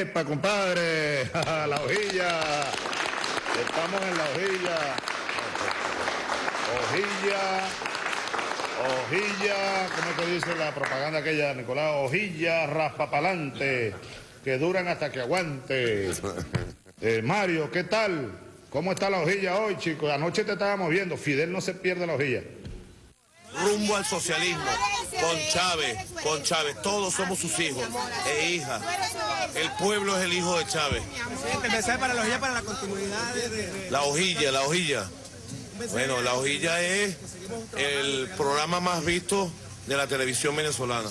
Epa, compadre, la hojilla. Estamos en la hojilla. Hojilla. Hojilla, ¿cómo te dice la propaganda aquella, Nicolás? Hojilla raspapalante, que duran hasta que aguante. Eh, Mario, ¿qué tal? ¿Cómo está la hojilla hoy, chicos? Anoche te estábamos viendo, Fidel no se pierde la hojilla. Rumbo al socialismo, con Chávez, con Chávez, todos somos sus hijos e hijas. El pueblo es el hijo de Chávez. para la hojilla para la continuidad de... La hojilla, la hojilla. Bueno, la hojilla es el programa más visto de la televisión venezolana,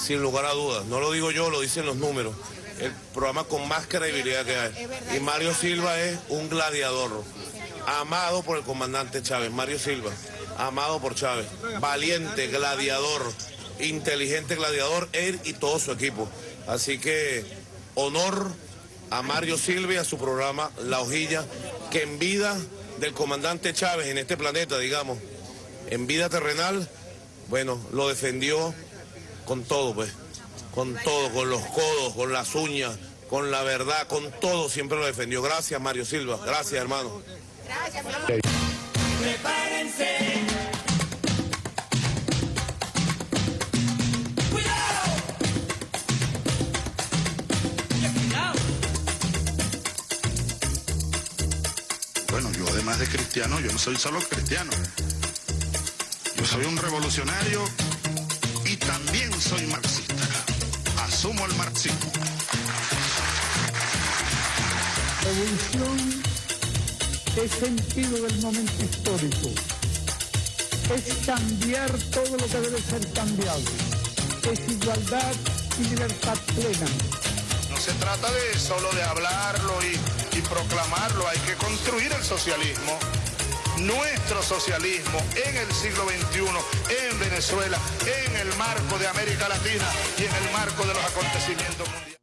sin lugar a dudas. No lo digo yo, lo dicen los números. El programa con más credibilidad que hay. Y Mario Silva es un gladiador, amado por el comandante Chávez. Mario Silva, amado por Chávez. Valiente, gladiador, inteligente gladiador, él y todo su equipo. Así que honor a Mario Silva y a su programa La Hojilla, que en vida del comandante Chávez en este planeta, digamos, en vida terrenal, bueno, lo defendió con todo, pues, con todo, con los codos, con las uñas, con la verdad, con todo, siempre lo defendió. Gracias, Mario Silva, gracias, hermano. Gracias, Prepárense. Bueno, yo además de cristiano, yo no soy solo cristiano. Yo soy un revolucionario y también soy marxista. Asumo el marxismo. Revolución es sentido del momento histórico. Es cambiar todo lo que debe ser cambiado. Es igualdad y libertad plena. No se trata de solo de hablarlo y, y proclamarlo, hay que construir el socialismo nuestro socialismo en el siglo XXI, en Venezuela, en el marco de América Latina y en el marco de los acontecimientos mundiales.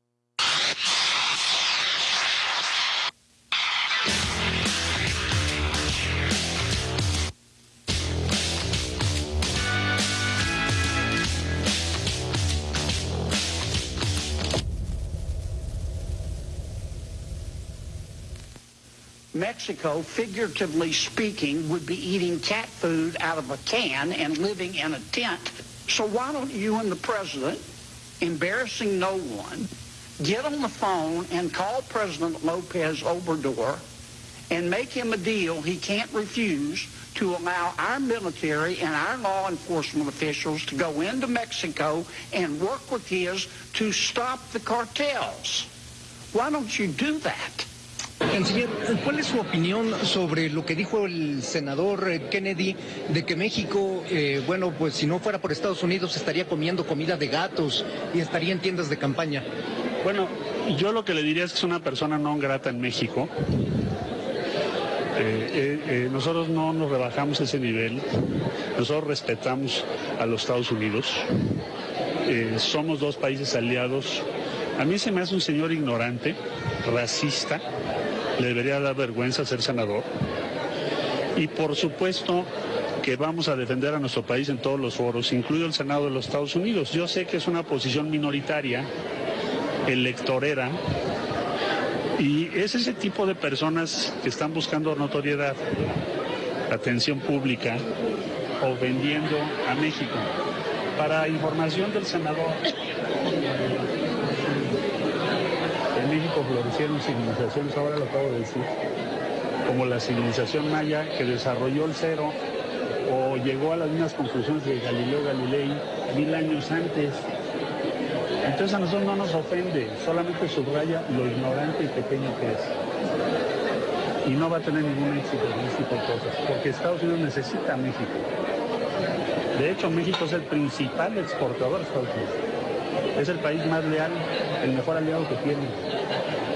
Mexico, figuratively speaking, would be eating cat food out of a can and living in a tent. So why don't you and the president, embarrassing no one, get on the phone and call President Lopez Obrador and make him a deal he can't refuse to allow our military and our law enforcement officials to go into Mexico and work with his to stop the cartels. Why don't you do that? Canciller, ¿cuál es su opinión sobre lo que dijo el senador Kennedy de que México, eh, bueno, pues si no fuera por Estados Unidos estaría comiendo comida de gatos y estaría en tiendas de campaña? Bueno, yo lo que le diría es que es una persona no grata en México. Eh, eh, nosotros no nos rebajamos ese nivel, nosotros respetamos a los Estados Unidos, somos dos países aliados. A mí se me hace un señor ignorante, racista, le debería dar vergüenza ser senador. Y por supuesto que vamos a defender a nuestro país en todos los foros, incluido el Senado de los Estados Unidos. Yo sé que es una posición minoritaria, electorera, y es ese tipo de personas que están buscando notoriedad, atención pública o vendiendo a México. Para información del senador, México florecieron civilizaciones, ahora lo acabo de decir, como la civilización maya que desarrolló el cero o llegó a las mismas conclusiones de Galileo Galilei mil años antes. Entonces a nosotros no nos ofende, solamente subraya lo ignorante y pequeño que es. Y no va a tener ningún éxito en este tipo de cosas, porque Estados Unidos necesita a México. De hecho, México es el principal exportador de Estados Unidos. Es el país más leal, el mejor aliado que tiene.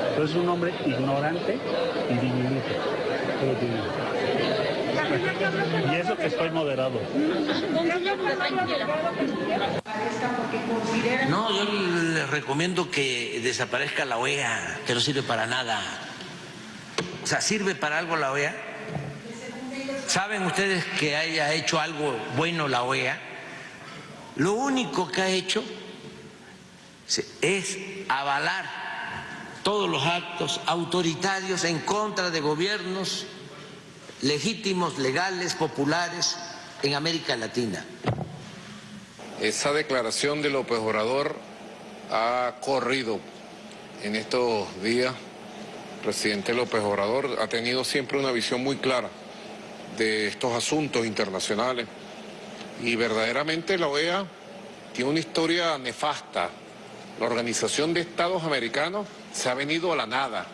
Entonces es un hombre ignorante y diminuto. Y eso que estoy moderado. No, yo les recomiendo que desaparezca la OEA, que no sirve para nada. O sea, ¿sirve para algo la OEA? ¿Saben ustedes que haya hecho algo bueno la OEA? Lo único que ha hecho es avalar todos los actos autoritarios en contra de gobiernos legítimos, legales, populares en América Latina. Esa declaración de López Obrador ha corrido en estos días. El presidente López Obrador ha tenido siempre una visión muy clara de estos asuntos internacionales y verdaderamente la OEA tiene una historia nefasta. La Organización de Estados Americanos se ha venido a la nada,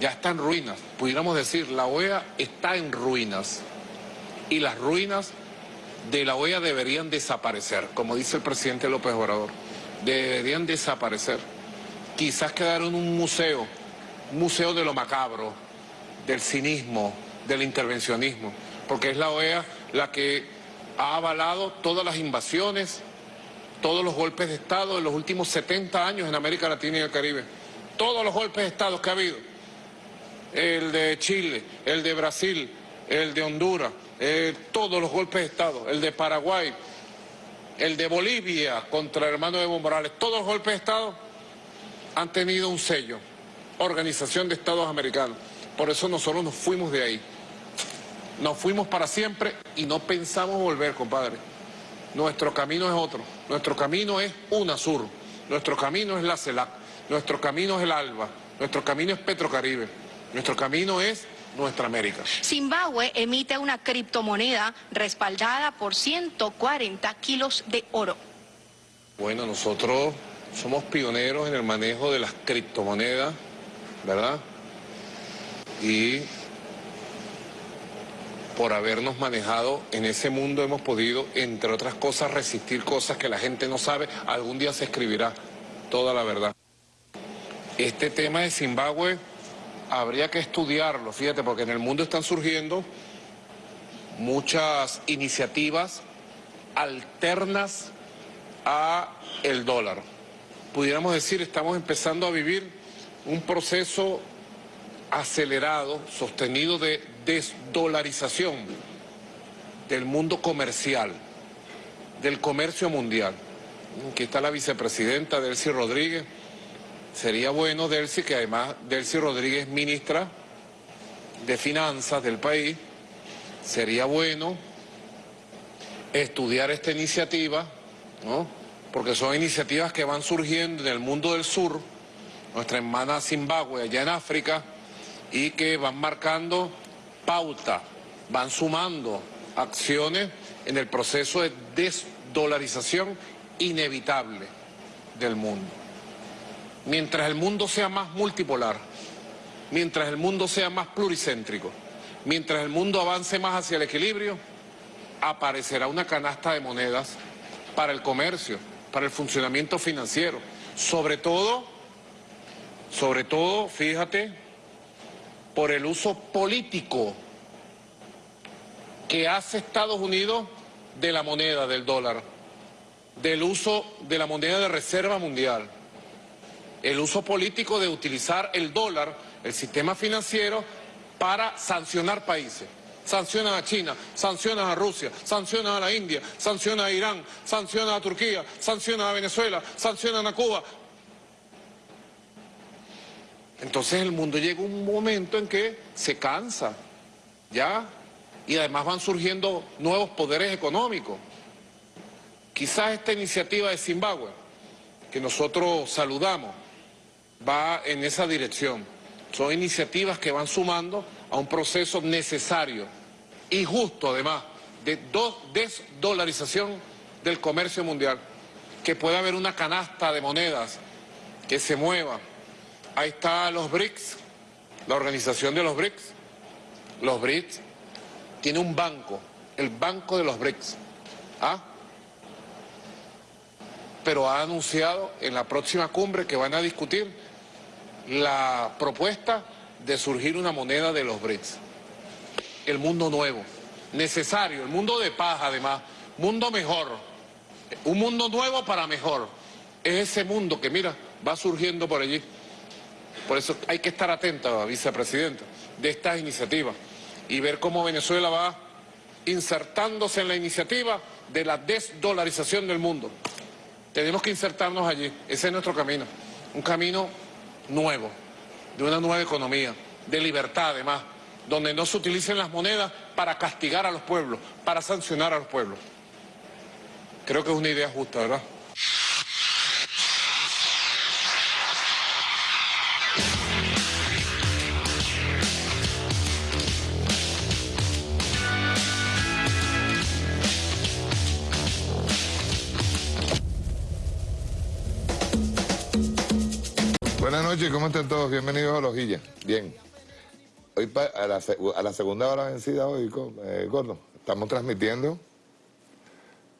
ya está en ruinas. Pudiéramos decir, la OEA está en ruinas y las ruinas de la OEA deberían desaparecer, como dice el presidente López Obrador, deberían desaparecer. Quizás quedar en un museo, museo de lo macabro, del cinismo, del intervencionismo, porque es la OEA la que ha avalado todas las invasiones, todos los golpes de Estado en los últimos 70 años en América Latina y el Caribe. Todos los golpes de Estado que ha habido. El de Chile, el de Brasil, el de Honduras, eh, todos los golpes de Estado, el de Paraguay, el de Bolivia contra el hermano Evo Morales, todos los golpes de Estado han tenido un sello, Organización de Estados Americanos. Por eso nosotros nos fuimos de ahí. Nos fuimos para siempre y no pensamos volver, compadre. Nuestro camino es otro. Nuestro camino es UNASUR. Nuestro camino es la CELAC. Nuestro camino es el ALBA. Nuestro camino es Petrocaribe. Nuestro camino es nuestra América. Zimbabue emite una criptomoneda respaldada por 140 kilos de oro. Bueno, nosotros somos pioneros en el manejo de las criptomonedas, ¿verdad? Y por habernos manejado en ese mundo hemos podido, entre otras cosas, resistir cosas que la gente no sabe. Algún día se escribirá toda la verdad. Este tema de Zimbabue habría que estudiarlo, fíjate, porque en el mundo están surgiendo muchas iniciativas alternas a el dólar. Pudiéramos decir, estamos empezando a vivir un proceso acelerado, sostenido de desdolarización del mundo comercial, del comercio mundial. Aquí está la vicepresidenta Delcy Rodríguez. Sería bueno, Delcy, que además Delcy Rodríguez ministra de Finanzas del país, sería bueno estudiar esta iniciativa, ¿no? porque son iniciativas que van surgiendo en el mundo del sur, nuestra hermana Zimbabue allá en África, y que van marcando pauta, van sumando acciones en el proceso de desdolarización inevitable del mundo. Mientras el mundo sea más multipolar, mientras el mundo sea más pluricéntrico, mientras el mundo avance más hacia el equilibrio, aparecerá una canasta de monedas para el comercio, para el funcionamiento financiero, sobre todo, sobre todo, fíjate, por el uso político que hace Estados Unidos de la moneda, del dólar, del uso de la moneda de reserva mundial, el uso político de utilizar el dólar, el sistema financiero, para sancionar países. Sancionan a China, sancionan a Rusia, sancionan a la India, sancionan a Irán, sancionan a Turquía, sancionan a Venezuela, sancionan a Cuba, entonces el mundo llega un momento en que se cansa, ¿ya? Y además van surgiendo nuevos poderes económicos. Quizás esta iniciativa de Zimbabue, que nosotros saludamos, va en esa dirección. Son iniciativas que van sumando a un proceso necesario y justo además de desdolarización del comercio mundial, que pueda haber una canasta de monedas que se mueva Ahí está los BRICS, la organización de los BRICS. Los BRICS tiene un banco, el banco de los BRICS. ¿Ah? Pero ha anunciado en la próxima cumbre que van a discutir la propuesta de surgir una moneda de los BRICS. El mundo nuevo, necesario, el mundo de paz además, mundo mejor, un mundo nuevo para mejor. Es ese mundo que mira, va surgiendo por allí. Por eso hay que estar atenta, vicepresidenta, de estas iniciativas y ver cómo Venezuela va insertándose en la iniciativa de la desdolarización del mundo. Tenemos que insertarnos allí, ese es nuestro camino, un camino nuevo, de una nueva economía, de libertad además, donde no se utilicen las monedas para castigar a los pueblos, para sancionar a los pueblos. Creo que es una idea justa, ¿verdad? Buenas noches, ¿cómo están todos? Bienvenidos a Lojilla. Bien. Hoy a la, segunda hora vencida hoy, eh, Gordo, estamos transmitiendo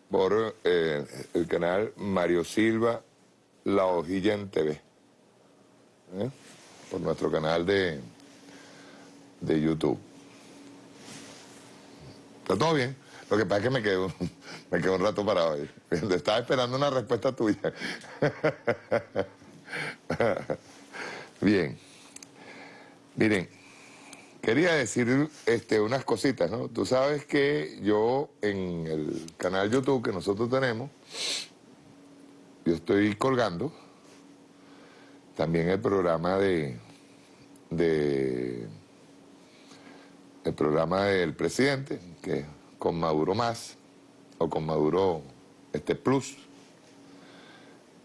por eh, el canal Mario Silva La Hojilla en TV. ¿eh? Por nuestro canal de, de YouTube. ¿Está todo bien? Lo que pasa es que me quedo, me quedo un rato parado ahí. Estaba esperando una respuesta tuya. Bien. Miren, quería decir este, unas cositas, ¿no? Tú sabes que yo en el canal YouTube que nosotros tenemos, yo estoy colgando también el programa de, de el programa del presidente, que con Maduro más, o con Maduro este Plus.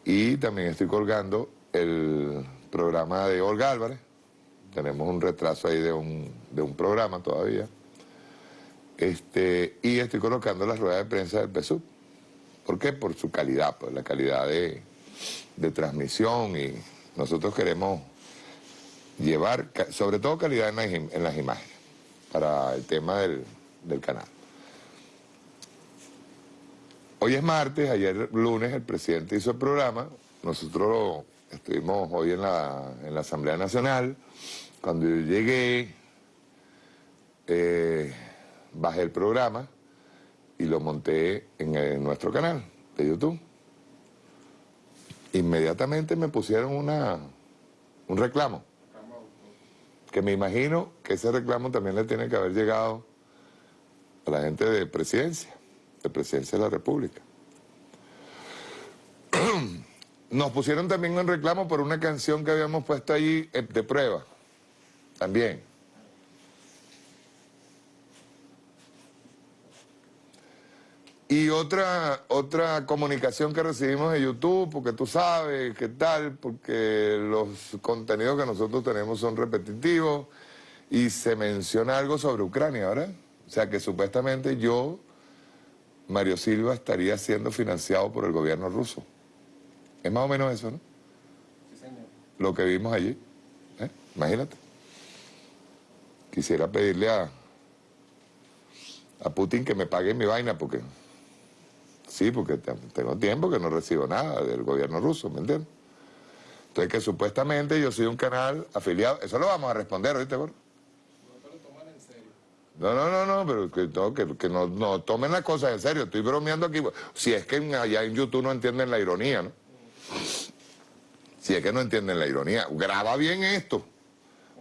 Y también estoy colgando el programa de Olga Álvarez. Tenemos un retraso ahí de un, de un programa todavía. Este, y estoy colocando las ruedas de prensa del PSUV. ¿Por qué? Por su calidad, por la calidad de, de transmisión y nosotros queremos llevar, sobre todo calidad en las, imágenes, para el tema del, del canal. Hoy es martes, ayer lunes el presidente hizo el programa, nosotros Estuvimos hoy en la, en la Asamblea Nacional. Cuando yo llegué, eh, bajé el programa y lo monté en, nuestro canal de YouTube. Inmediatamente me pusieron una, un reclamo. Que me imagino que ese reclamo también le tiene que haber llegado a la gente de presidencia, de presidencia de la República. Nos pusieron también un reclamo por una canción que habíamos puesto ahí eh, de prueba. También. Y otra, otra comunicación que recibimos de YouTube, porque tú sabes qué tal, porque los contenidos que nosotros tenemos son repetitivos y se menciona algo sobre Ucrania, ¿verdad? O sea que supuestamente yo, Mario Silva, estaría siendo financiado por el gobierno ruso. Es más o menos eso, ¿no? Sí, señor. Lo que vimos allí. ¿eh? Imagínate. Quisiera pedirle a, a Putin que me pague mi vaina porque... Sí, porque tengo tiempo que no recibo nada del gobierno ruso, ¿me entiendes? Entonces que supuestamente yo soy un canal afiliado. Eso lo vamos a responder, ¿oíste, Gordo? No, no, no, no, pero que, no, que, que no, no, tomen las cosas en serio. Estoy bromeando aquí. Si es que allá en YouTube no entienden la ironía, ¿no? Si es que no entienden la ironía, graba bien esto.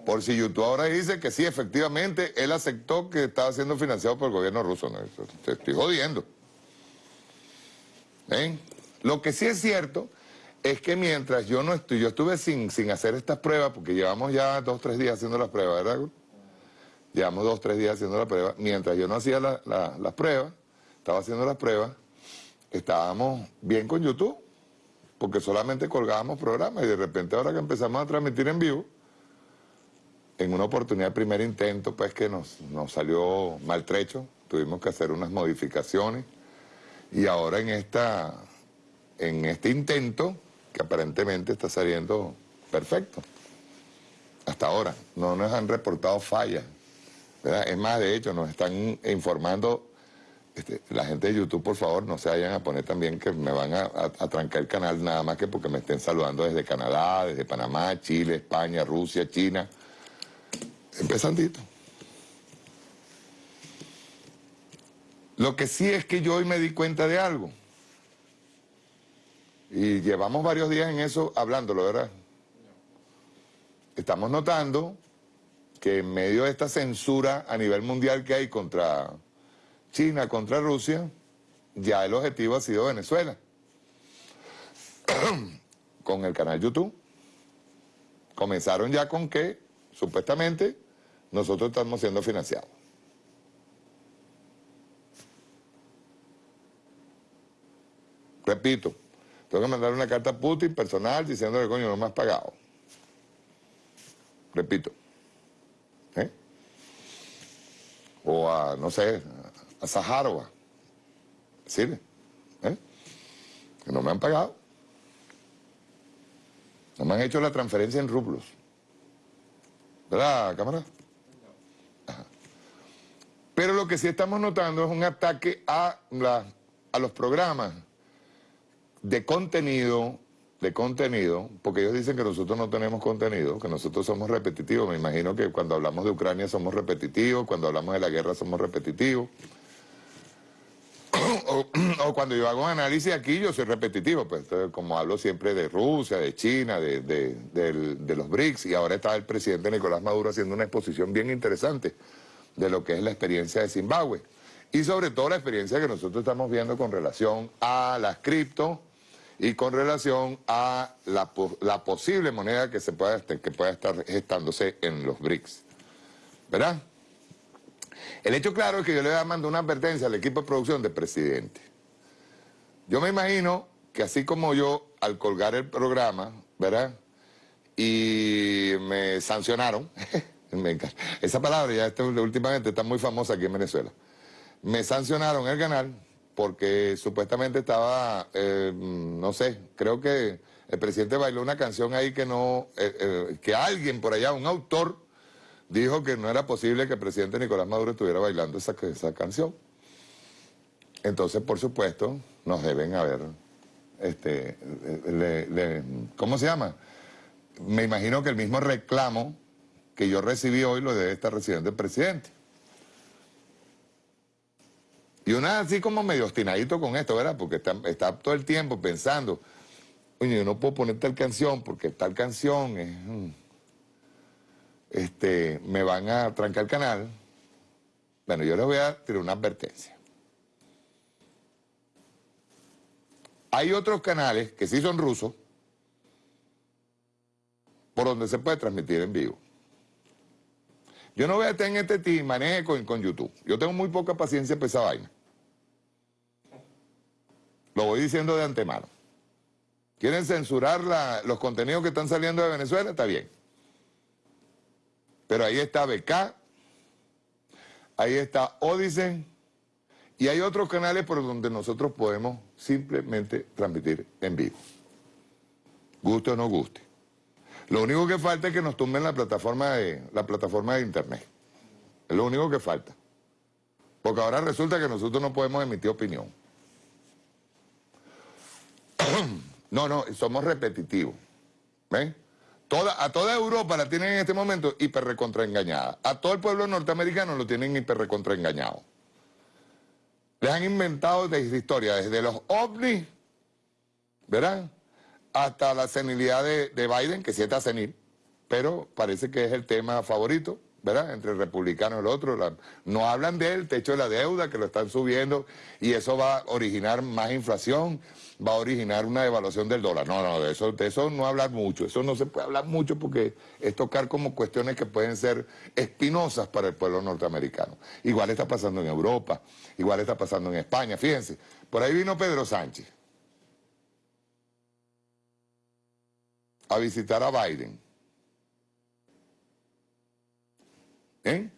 Por si YouTube ahora dice que sí, efectivamente, él aceptó que estaba siendo financiado por el gobierno ruso. No, te estoy jodiendo. ¿Ven? Lo que sí es cierto es que mientras yo no estoy, yo estuve sin, sin hacer estas pruebas, porque llevamos ya dos, tres días haciendo las pruebas, ¿verdad? Llevamos dos, tres días haciendo las pruebas. Mientras yo no hacía las pruebas, estaba haciendo las pruebas, estábamos bien con YouTube porque solamente colgábamos programas y de repente ahora que empezamos a transmitir en vivo, en una oportunidad, primer intento, pues que nos, nos salió maltrecho, tuvimos que hacer unas modificaciones. Y ahora en, esta, en este intento, que aparentemente está saliendo perfecto, hasta ahora, no nos han reportado fallas, es más, de hecho, nos están informando este, la gente de YouTube, por favor, no se vayan a poner también que me van a, trancar el canal nada más que porque me estén saludando desde Canadá, desde Panamá, Chile, España, Rusia, China. Empezandito. Lo que sí es que yo hoy me di cuenta de algo. Y llevamos varios días en eso hablándolo, ¿verdad? Estamos notando que en medio de esta censura a nivel mundial que hay contra China contra Rusia, ya el objetivo ha sido Venezuela. Con el canal YouTube. comenzaron ya con que, supuestamente, nosotros estamos siendo financiados. Repito, tengo que mandar una carta a Putin personal diciéndole, coño, no me has pagado. Repito. ¿Eh? O a, no sé, a Zaharova. Decirle, ¿eh? Que no me han pagado. No me han hecho la transferencia en rublos. ¿Verdad, cámara? Pero lo que sí estamos notando es un ataque a, a los programas de contenido, de contenido, porque ellos dicen que nosotros no tenemos contenido, que nosotros somos repetitivos. Me imagino que cuando hablamos de Ucrania somos repetitivos, cuando hablamos de la guerra somos repetitivos. o, cuando yo hago un análisis aquí yo soy repetitivo, pues como hablo siempre de Rusia, de China, de, de los BRICS, y ahora está el presidente Nicolás Maduro haciendo una exposición bien interesante de lo que es la experiencia de Zimbabue. Y sobre todo la experiencia que nosotros estamos viendo con relación a las cripto y con relación a la, posible moneda que, se pueda, que pueda estar gestándose en los BRICS. ¿Verdad? El hecho claro es que yo le mandar una advertencia al equipo de producción del presidente. Yo me imagino que así como yo, al colgar el programa, ¿verdad? Y me sancionaron, esa palabra ya últimamente está muy famosa aquí en Venezuela. Me sancionaron el canal porque supuestamente estaba, eh, no sé, creo que el presidente bailó una canción ahí que no, eh, eh, que alguien por allá, un autor, dijo que no era posible que el presidente Nicolás Maduro estuviera bailando esa canción. Entonces, por supuesto, nos deben haber, este, ¿cómo se llama? Me imagino que el mismo reclamo que yo recibí hoy lo debe estar recibiendo el presidente. Y una así como medio ostinadito con esto, ¿verdad? Porque está, todo el tiempo pensando, oye, yo no puedo poner tal canción porque tal canción es... Mm, este, me van a trancar el canal. Bueno, yo les voy a tirar una advertencia. Hay otros canales que sí son rusos, por donde se puede transmitir en vivo. Yo no voy a estar en este team, maneje con, con YouTube. Yo tengo muy poca paciencia para esa vaina. Lo voy diciendo de antemano. ¿Quieren censurar los contenidos que están saliendo de Venezuela? Está bien. Pero ahí está BK, ahí está Odyssey, y hay otros canales por donde nosotros podemos simplemente transmitir en vivo. Guste o no guste. Lo único que falta es que nos tumben la plataforma de, la plataforma de internet. Es lo único que falta. Porque ahora resulta que nosotros no podemos emitir opinión. no, no, somos repetitivos. ¿Ven? Toda, a toda Europa la tienen en este momento hiper recontraengañada. A todo el pueblo norteamericano lo tienen hiper recontraengañado. Les han inventado desde historia, desde los ovnis, ¿verdad? hasta la senilidad de, Biden, que sí está senil, pero parece que es el tema favorito, ¿verdad? Entre el republicano y el otro. no hablan del techo de la deuda, que lo están subiendo, y eso va a originar más inflación, va a originar una devaluación del dólar. No, no, de eso, de eso no hablar mucho. Eso no se puede hablar mucho porque es tocar como cuestiones que pueden ser espinosas para el pueblo norteamericano. Igual está pasando en Europa, igual está pasando en España. Fíjense, por ahí vino Pedro Sánchez. a visitar a Biden. ¿Eh?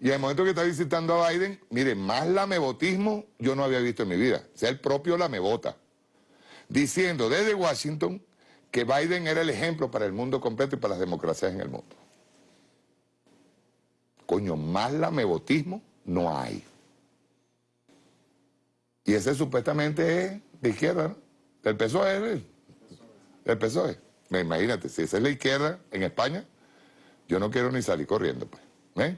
Y el momento que está visitando a Biden, mire, más lamebotismo yo no había visto en mi vida. O sea, el propio lamebota. Diciendo desde Washington que Biden era el ejemplo para el mundo completo y para las democracias en el mundo. Coño, más lamebotismo no hay. Y ese supuestamente es de izquierda, ¿no? Del PSOE, del PSOE. Imagínate, si esa es la izquierda en España, yo no quiero ni salir corriendo, pues. ¿Eh?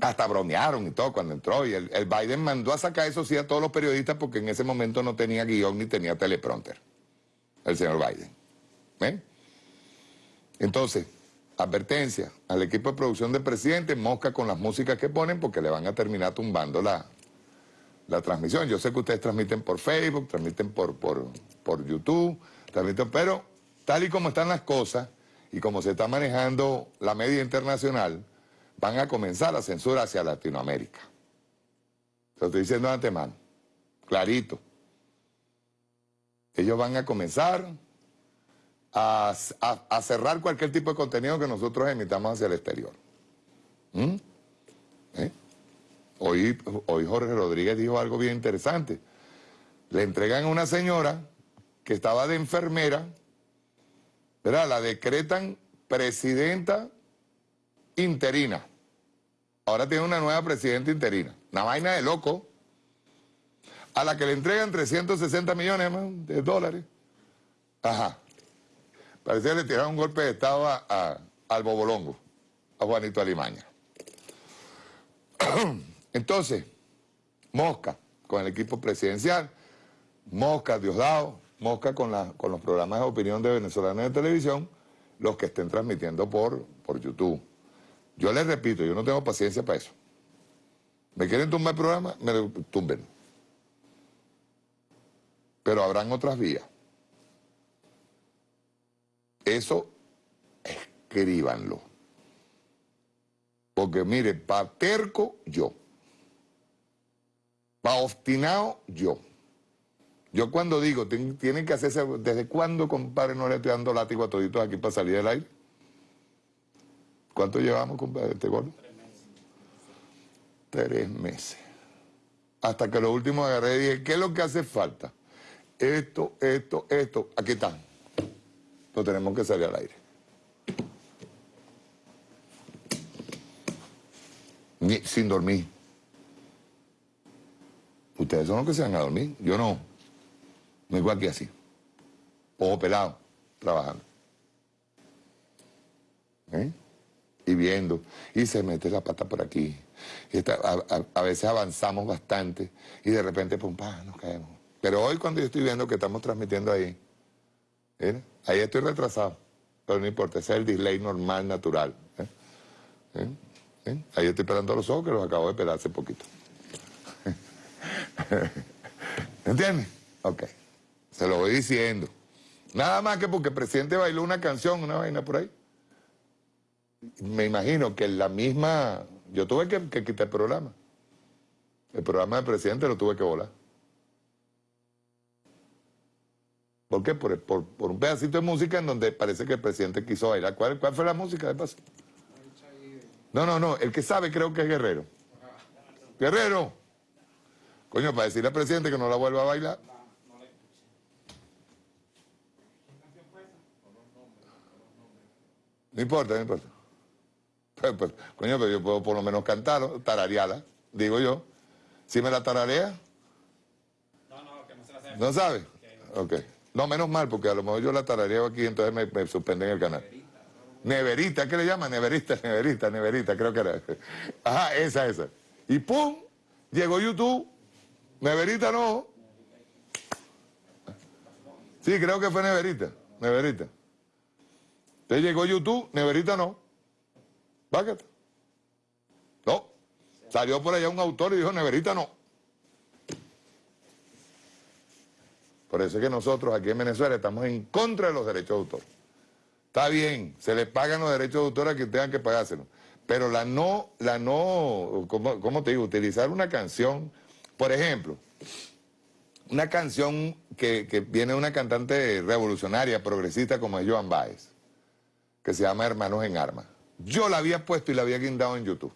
Hasta bromearon y todo cuando entró. Y el, Biden mandó a sacar eso sí a todos los periodistas porque en ese momento no tenía guion ni tenía teleprompter. El señor Biden. ¿eh? Entonces, advertencia al equipo de producción del presidente, mosca con las músicas que ponen porque le van a terminar tumbando la, la transmisión. Yo sé que ustedes transmiten por Facebook, transmiten por, por, por YouTube, transmiten, pero tal y como están las cosas, y como se está manejando la media internacional, van a comenzar la censura hacia Latinoamérica. Lo estoy diciendo de antemano, clarito. Ellos van a comenzar a, cerrar cualquier tipo de contenido que nosotros emitamos hacia el exterior. ¿Mm? ¿Eh? Hoy, hoy Jorge Rodríguez dijo algo bien interesante. Le entregan a una señora que estaba de enfermera, ¿verdad? La decretan presidenta interina. Ahora tiene una nueva presidenta interina. Una vaina de loco. A la que le entregan 360 millones de dólares. Ajá. Parecía que le tiraron un golpe de estado al Bobolongo, a Juanito Alimaña. Entonces, Mosca con el equipo presidencial, Mosca Diosdado, Mosca con, con los programas de opinión de venezolanos de televisión, los que estén transmitiendo por, por YouTube. Yo les repito, yo no tengo paciencia para eso. ¿Me quieren tumbar el programa? Me tumben. Pero habrán otras vías. Eso, escríbanlo. Porque mire, pa' terco, yo. Pa' obstinado, yo. Yo cuando digo, tienen que hacerse, ¿desde cuándo, compadre, no le estoy dando látigo a toditos aquí para salir del aire? ¿Cuánto llevamos, compadre, este gordo? Tres meses. Tres meses. Hasta que lo último agarré y dije, ¿qué es lo que hace falta? Esto, esto, esto, aquí están. Lo tenemos que salir al aire. sin dormir. Ustedes son los que se van a dormir, yo no. No igual que así. Ojo pelado, trabajando. ¿Eh? Y viendo. Y se mete la pata por aquí. Y a, veces avanzamos bastante y de repente, pum, pa, nos caemos. Pero hoy cuando yo estoy viendo que estamos transmitiendo ahí, ahí estoy retrasado. Pero no importa, ese es el delay normal, natural. ¿eh? ¿Eh? Ahí estoy esperando los ojos que los acabo de esperar hace poquito. ¿Entiendes? Ok. Se lo voy diciendo. Nada más que porque el presidente bailó una canción, una vaina por ahí. Me imagino que la misma... Yo tuve que, quitar el programa. El programa del presidente lo tuve que volar. ¿Por qué? Por, un pedacito de música en donde parece que el presidente quiso bailar. ¿Cuál, fue la música? No, no, no. El que sabe creo que es Guerrero. Guerrero. Coño, para decirle al presidente que no la vuelva a bailar. No importa, no importa. Pues, pues, coño, pero yo puedo por lo menos cantarlo, tararearla, digo yo. ¿Si me la tararea? No, no, que no se la sabe. ¿No sabe? Ok. No, menos mal, porque a lo mejor yo la tarareo aquí, entonces me, suspenden el canal. Neverita, ¿qué le llama? Neverita, neverita, neverita, creo que era. Ajá, esa, esa. Y pum, llegó YouTube. Neverita no. Sí, creo que fue neverita, neverita. Entonces llegó YouTube, Neverita no. No. Salió por allá un autor y dijo, Neverita no. Por eso es que nosotros aquí en Venezuela estamos en contra de los derechos de autor. Está bien, se les pagan los derechos de autor a quien tengan que pagárselos. Pero la no, la no, ¿cómo, te digo? Utilizar una canción, por ejemplo, una canción que, que viene de una cantante revolucionaria, progresista como es Joan Baez que se llama Hermanos en Armas. Yo la había puesto y la había guindado en YouTube.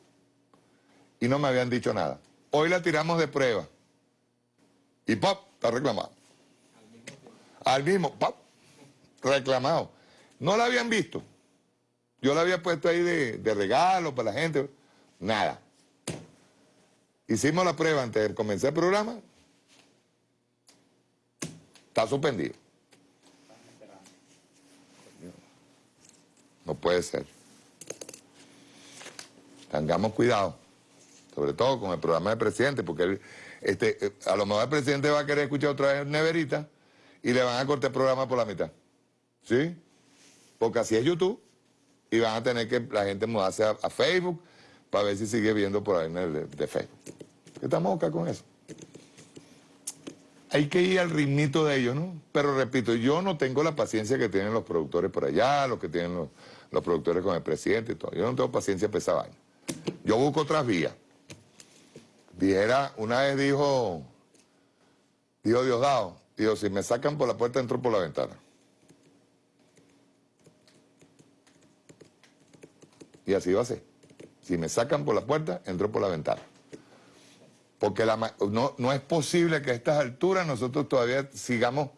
Y no me habían dicho nada. Hoy la tiramos de prueba. Y pop, está reclamado. Al mismo, pop, reclamado. No la habían visto. Yo la había puesto ahí de, regalo para la gente. Nada. Hicimos la prueba antes de comenzar el programa. Está suspendido. No puede ser. Tengamos cuidado, sobre todo con el programa del presidente, porque este, eh, a lo mejor el presidente va a querer escuchar otra vez Neverita y le van a cortar el programa por la mitad. ¿Sí? Porque así es YouTube y van a tener que la gente mudarse a, Facebook para ver si sigue viendo por ahí el de, Facebook. Estamos acá con eso. hay que ir al ritmito de ellos, ¿no? Pero repito, yo no tengo la paciencia que tienen los productores por allá, los que tienen los, productores con el presidente y todo. Yo no tengo paciencia para esa vaina. Yo busco otras vías. Dijera, una vez dijo, dijo Diosdado, dijo, si me sacan por la puerta, entro por la ventana. Y así va a ser. Si me sacan por la puerta, entro por la ventana. Porque no, no es posible que a estas alturas nosotros todavía sigamos,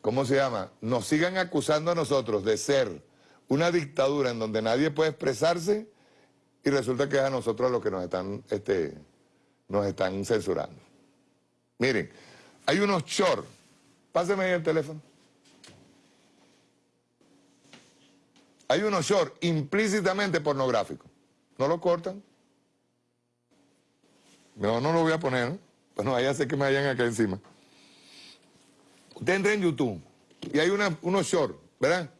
¿cómo se llama? Nos sigan acusando a nosotros de ser una dictadura en donde nadie puede expresarse y resulta que es a nosotros los que nos están, este, nos están censurando. Miren, hay unos shorts. Páseme ahí el teléfono. Hay unos shorts implícitamente pornográficos. ¿No lo cortan? No, no lo voy a poner, ¿no? Pues no vaya a ser que me vayan acá encima. Usted entra en YouTube y hay una, unos shorts, ¿verdad?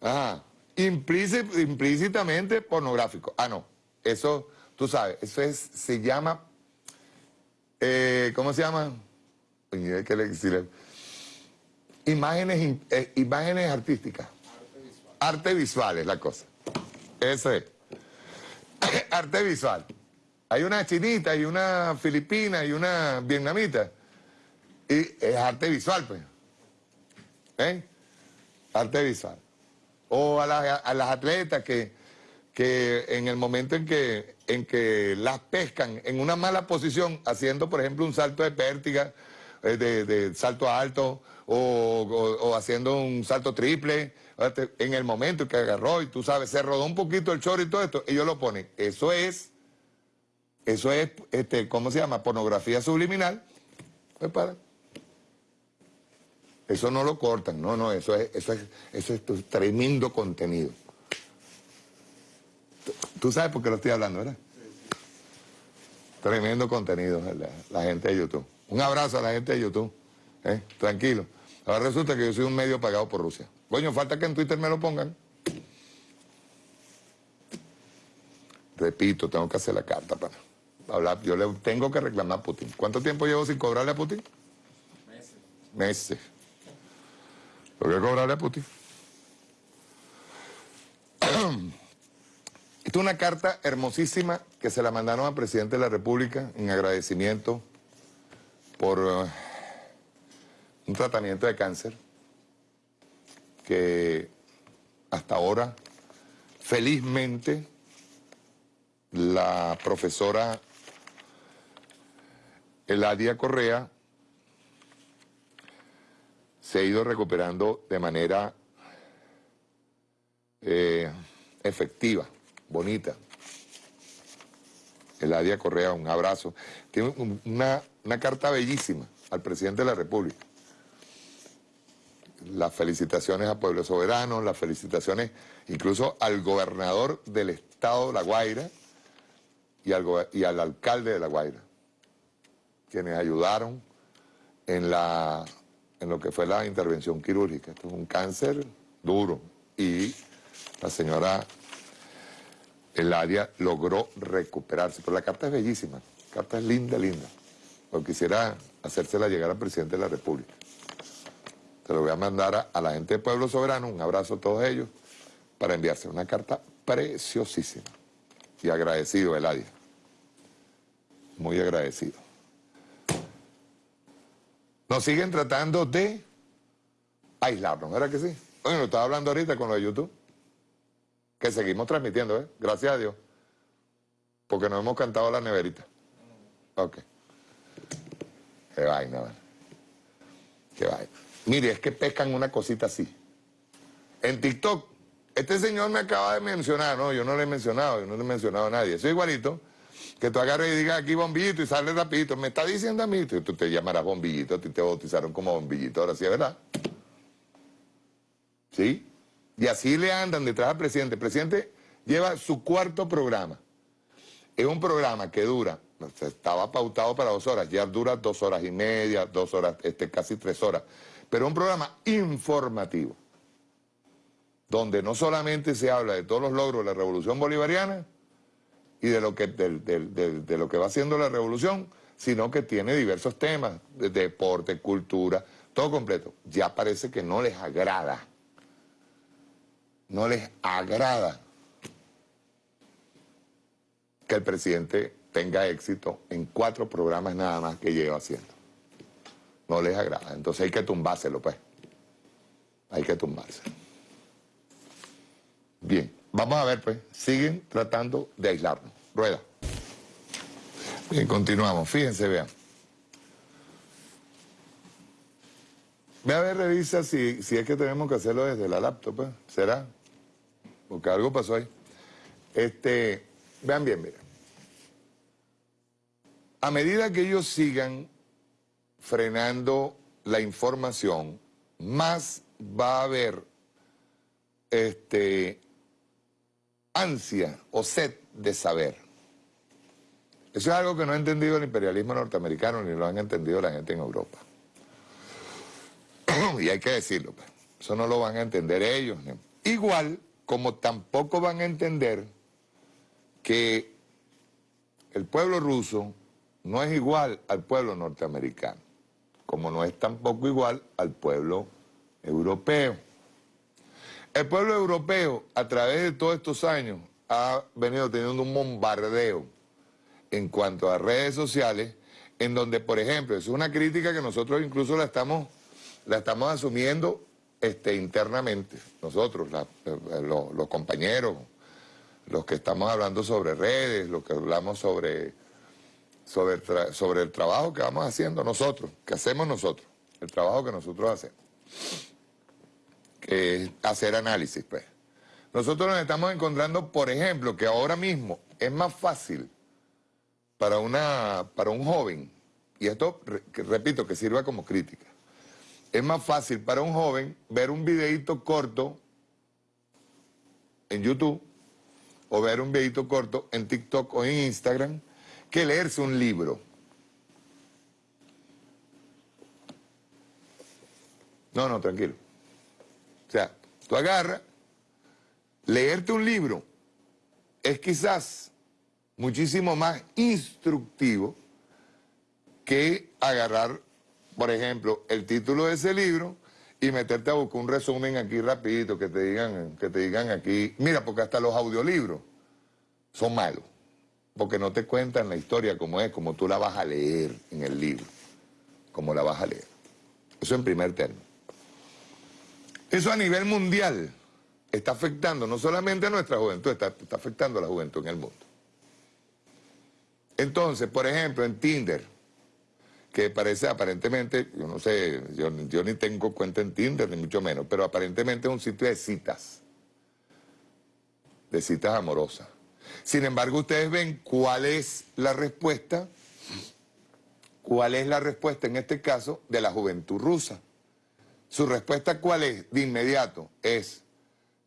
Ajá. Implícitamente pornográfico. Ah, no. Eso, tú sabes, eso es, se llama, eh, ¿cómo se llama? Imágenes, eh, imágenes artísticas. Arte visual es la cosa. Eso es. Arte visual. Hay una chinita y una filipina y una vietnamita. Y es arte visual, pues. ¿Eh? Arte visual. O a, las atletas que, que en el momento en que, en que las pescan en una mala posición, haciendo, por ejemplo, un salto de pértiga, eh, de, salto alto, o haciendo un salto triple, en el momento que agarró y tú sabes, se rodó un poquito el chorro y todo esto, ellos lo ponen. Eso es, eso es, este, ¿cómo se llama? Pornografía subliminal. Pues para. Eso no lo cortan, no, no, eso es, eso es, eso es tremendo contenido. Tú sabes por qué lo estoy hablando, ¿verdad? Tremendo contenido, la, gente de YouTube. Un abrazo a la gente de YouTube. ¿eh? Tranquilo. Ahora resulta que yo soy un medio pagado por Rusia. Coño, falta que en Twitter me lo pongan. Repito, tengo que hacer la carta para hablar. Yo le tengo que reclamar a Putin. ¿Cuánto tiempo llevo sin cobrarle a Putin? Meses. Meses. Tengo que cobrarle a Putin. Esta es una carta hermosísima que se la mandaron al presidente de la República en agradecimiento por eh, un tratamiento de cáncer que hasta ahora, felizmente, la profesora Eladia Correa se ha ido recuperando de manera eh, efectiva, bonita. Eladia Correa, un abrazo. Tiene una, una carta bellísima al presidente de la República las felicitaciones a Pueblo Soberano, las felicitaciones incluso al gobernador del estado de La Guaira y al, y al alcalde de La Guaira, quienes ayudaron en, la, en lo que fue la intervención quirúrgica. Esto es un cáncer duro y la señora Eladia logró recuperarse. Pero la carta es bellísima, la carta es linda, linda. Lo quisiera hacérsela llegar al presidente de la República. Se lo voy a mandar a, la gente de Pueblo Soberano, un abrazo a todos ellos, para enviarse una carta preciosísima. Y agradecido, Eladia. Muy agradecido. Nos siguen tratando de aislarnos, ¿verdad que sí? Oye, lo estaba hablando ahorita con lo de YouTube. Que seguimos transmitiendo, ¿eh? Gracias a Dios. Porque nos hemos cantado la neverita. Ok. Qué vaina, ¿verdad? Qué vaina. Mire, es que pescan una cosita así. En TikTok, este señor me acaba de mencionar, no, yo no le he mencionado, yo no le he mencionado a nadie. Es igualito que tú agarres y digas aquí bombillito y sale rapidito. Me está diciendo a mí, tú, te llamarás bombillito, a ti te bautizaron como bombillito, ahora sí es verdad. ¿Sí? Y así le andan detrás al presidente. El presidente lleva su cuarto programa. Es un programa que dura, estaba pautado para dos horas, ya dura dos horas y media, dos horas, este, casi tres horas pero un programa informativo, donde no solamente se habla de todos los logros de la revolución bolivariana y de lo que, de, lo que va haciendo la revolución, sino que tiene diversos temas, de deporte, cultura, todo completo. Ya parece que no les agrada. No les agrada que el presidente tenga éxito en cuatro programas nada más que lleva haciendo. No les agrada. Entonces hay que tumbárselo, pues. Hay que tumbárselo. Bien, vamos a ver, pues. Siguen tratando de aislarnos. Rueda. Bien, continuamos. Fíjense, vean. Ve a ver, revisa si, si es que tenemos que hacerlo desde la laptop, pues. ¿Será? Porque algo pasó ahí. Este, vean bien, miren. A medida que ellos sigan frenando la información, más va a haber este, ansia o sed de saber. Eso es algo que no ha entendido el imperialismo norteamericano ni lo han entendido la gente en Europa. y hay que decirlo, pues. eso no lo van a entender ellos. Igual como tampoco van a entender que el pueblo ruso no es igual al pueblo norteamericano, como no es tampoco igual al pueblo europeo. El pueblo europeo, a través de todos estos años, ha venido teniendo un bombardeo en cuanto a redes sociales, en donde, por ejemplo, es una crítica que nosotros incluso la estamos, la estamos asumiendo este, internamente, nosotros, los compañeros, los que estamos hablando sobre redes, los que hablamos sobre, sobre el trabajo que vamos haciendo nosotros, que hacemos nosotros, el trabajo que nosotros hacemos, que es hacer análisis, pues. Nosotros nos estamos encontrando, por ejemplo, que ahora mismo es más fácil para, una, para un joven, y esto, repito, que sirva como crítica, es más fácil para un joven ver un videito corto en YouTube o ver un videito corto en TikTok o en Instagram que leerse un libro. No, no, tranquilo. Tú agarras, leerte un libro es quizás muchísimo más instructivo que agarrar por ejemplo, el título de ese libro y meterte a buscar un resumen aquí rapidito, que te digan, que te digan aquí, mira, porque hasta los audiolibros son malos, porque no te cuentan la historia como es, como tú la vas a leer en el libro, como la vas a leer. Eso en primer término. Eso a nivel mundial está afectando no solamente a nuestra juventud, está, afectando a la juventud en el mundo. Entonces, por ejemplo, en Tinder, que parece aparentemente, yo no sé, yo, ni tengo cuenta en Tinder, ni mucho menos, pero aparentemente es un sitio de citas, de citas amorosas. Sin embargo, ustedes ven cuál es la respuesta, cuál es la respuesta en este caso de la juventud rusa. Su respuesta cuál es, de inmediato, es,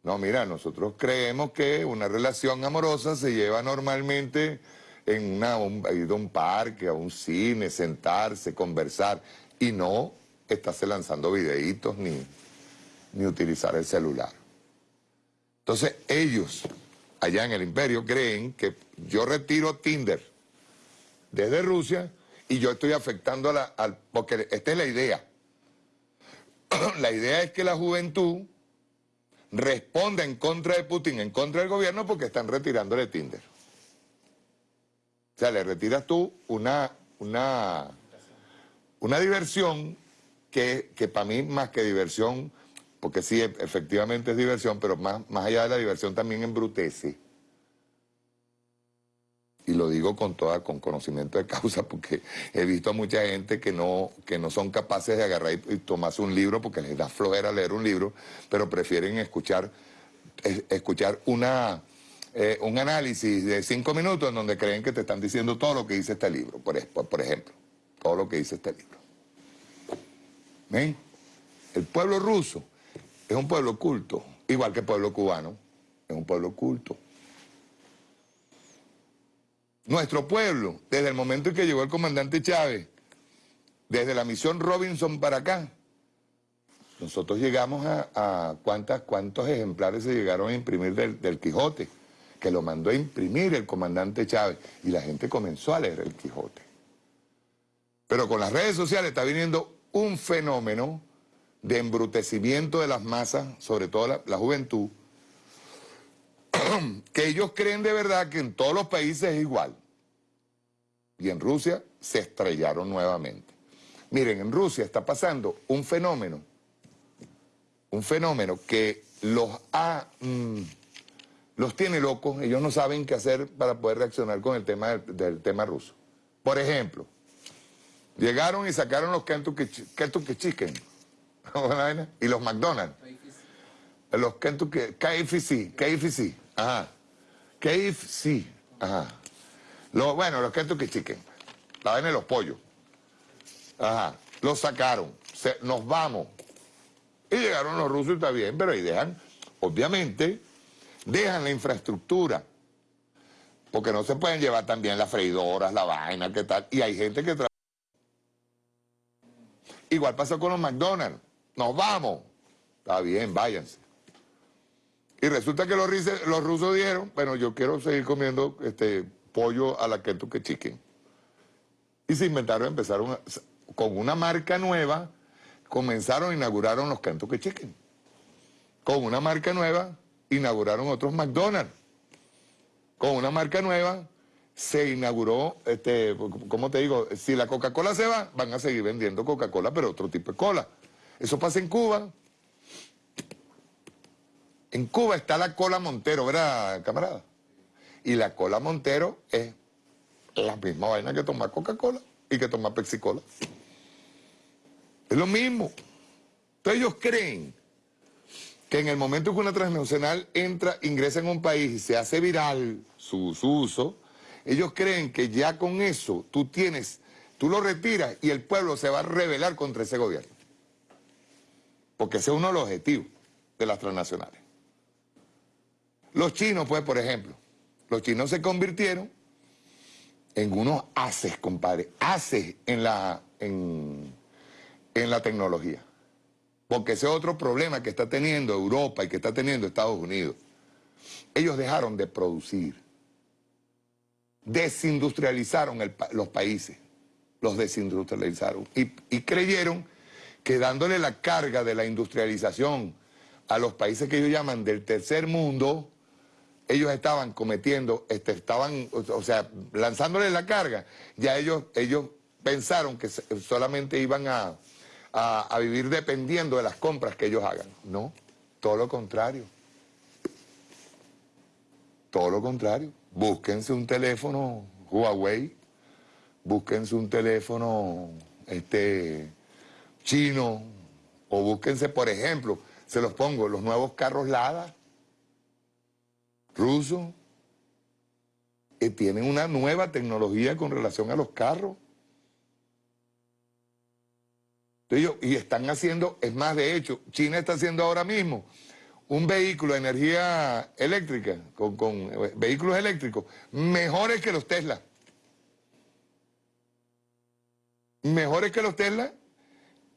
no, mira, nosotros creemos que una relación amorosa se lleva normalmente en una, un, ir a un parque, a un cine, sentarse, conversar, y no estarse lanzando videitos ni, ni utilizar el celular. Entonces ellos, allá en el imperio, creen que yo retiro Tinder desde Rusia y yo estoy afectando a la... Porque esta es la idea. la idea es que la juventud responda en contra de Putin, en contra del gobierno, porque están retirándole Tinder. O sea, le retiras tú una, una, una diversión que, que para mí más que diversión, porque sí, efectivamente es diversión, pero más, más allá de la diversión también embrutece. Y lo digo con toda, con conocimiento de causa, porque he visto a mucha gente que no, que no son capaces de agarrar y, tomarse un libro porque les da flojera leer un libro, pero prefieren escuchar, escuchar una, eh, un análisis de cinco minutos en donde creen que te están diciendo todo lo que dice este libro, por, por ejemplo, todo lo que dice este libro. ¿Ven? El pueblo ruso es un pueblo culto, igual que el pueblo cubano, es un pueblo culto. Nuestro pueblo, desde el momento en que llegó el comandante Chávez, desde la misión Robinson para acá, nosotros llegamos a, cuántas, cuántos ejemplares se llegaron a imprimir del Quijote que lo mandó a imprimir el comandante Chávez y la gente comenzó a leer el Quijote. Pero con las redes sociales está viniendo un fenómeno de embrutecimiento de las masas, sobre todo la, la juventud, que ellos creen de verdad que en todos los países es igual. Y en Rusia se estrellaron nuevamente. Miren, en Rusia está pasando un fenómeno, un fenómeno que los ha, mm, los tiene locos, ellos no saben qué hacer para poder reaccionar con el tema del, del tema ruso. Por ejemplo, llegaron y sacaron los Kentucky, Kentucky Chicken y los McDonald's. Los Kentucky, KFC, KFC, ajá. KFC, ajá. Los, bueno, los Kentucky Chicken, la vaina de los pollos. Ajá, los sacaron, se, nos vamos. Y llegaron los rusos y está bien, pero ahí dejan, obviamente, dejan la infraestructura. Porque no se pueden llevar también las freidoras, la vaina, qué tal. Y hay gente que trabaja. Igual pasó con los McDonald's. Nos vamos. Está bien, váyanse. Y resulta que los, rusos dijeron, bueno, yo quiero seguir comiendo este pollo a la Kentucky Chicken. Y se inventaron, empezaron con una marca nueva, comenzaron, inauguraron los Kentucky Chicken. Con una marca nueva, inauguraron otros McDonald's. Con una marca nueva, se inauguró, este, ¿cómo te digo? Si la Coca-Cola se va, van a seguir vendiendo Coca-Cola, pero otro tipo de cola. Eso pasa en Cuba. En Cuba está la cola Montero, ¿verdad, camarada? Y la cola Montero es la misma vaina que tomar Coca-Cola y que tomar Pepsi-Cola. Es lo mismo. Entonces ellos creen que en el momento que una transnacional entra, ingresa en un país y se hace viral su, su uso, ellos creen que ya con eso tú tienes, tú lo retiras y el pueblo se va a rebelar contra ese gobierno. Porque ese es uno de los objetivos de las transnacionales. Los chinos, pues, por ejemplo, los chinos se convirtieron en unos haces, compadre, haces en la, en, la tecnología. Porque ese es otro problema que está teniendo Europa y que está teniendo Estados Unidos. Ellos dejaron de producir. Desindustrializaron los países. Los desindustrializaron. Y creyeron que dándole la carga de la industrialización a los países que ellos llaman del tercer mundo, ellos estaban cometiendo, este, estaban, o sea, lanzándole la carga, ya ellos, ellos pensaron que solamente iban a, a, vivir dependiendo de las compras que ellos hagan. No, todo lo contrario. Todo lo contrario. Búsquense un teléfono Huawei, búsquense un teléfono este, chino, o búsquense, por ejemplo, se los pongo, los nuevos carros Lada, rusos, que tienen una nueva tecnología con relación a los carros. y están haciendo, es más, de hecho, China está haciendo ahora mismo un vehículo de energía eléctrica, con, eh, vehículos eléctricos, mejores que los Tesla. Mejores que los Tesla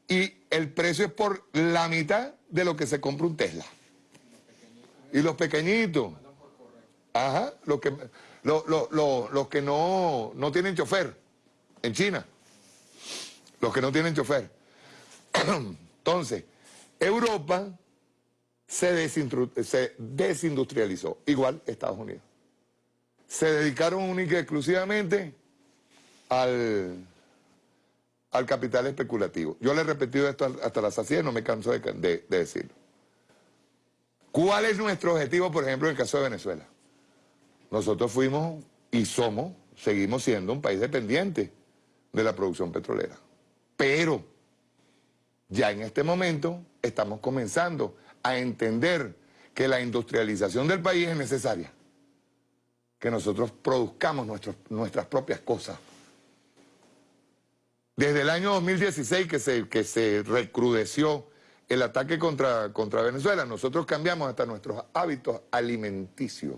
y el precio es por la mitad de lo que se compra un Tesla. Y los pequeñitos, ajá, los que, los que no, no tienen chofer en China, los que no tienen chofer. Entonces, Europa se, desindustrializó, igual Estados Unidos. Se dedicaron única y exclusivamente al, al capital especulativo. Yo le he repetido esto hasta la saciedad no me canso de decirlo. ¿Cuál es nuestro objetivo, por ejemplo, en el caso de Venezuela? Nosotros fuimos y somos, seguimos siendo un país dependiente de la producción petrolera. Pero ya en este momento estamos comenzando a entender que la industrialización del país es necesaria, que nosotros produzcamos nuestras propias cosas. Desde el año 2016 que se, que se recrudeció el ataque contra, contra Venezuela, nosotros cambiamos hasta nuestros hábitos alimenticios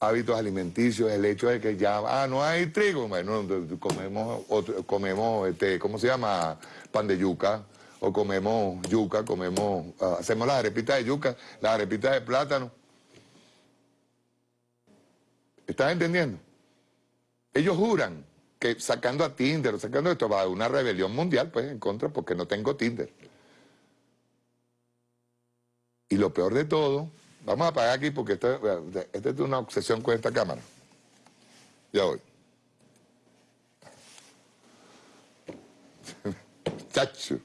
hábitos alimenticios, el hecho de que ya, ah, no hay trigo, bueno, comemos, comemos este, ¿cómo se llama? Pan de yuca, o comemos yuca, comemos, ah, hacemos las arepitas de yuca, las arepitas de plátano. ¿Estás entendiendo? Ellos juran que sacando a Tinder o sacando esto va a una rebelión mundial pues en contra porque no tengo Tinder. Y lo peor de todo, vamos a apagar aquí porque esta, esta es una obsesión con esta cámara. Ya voy. Chacho.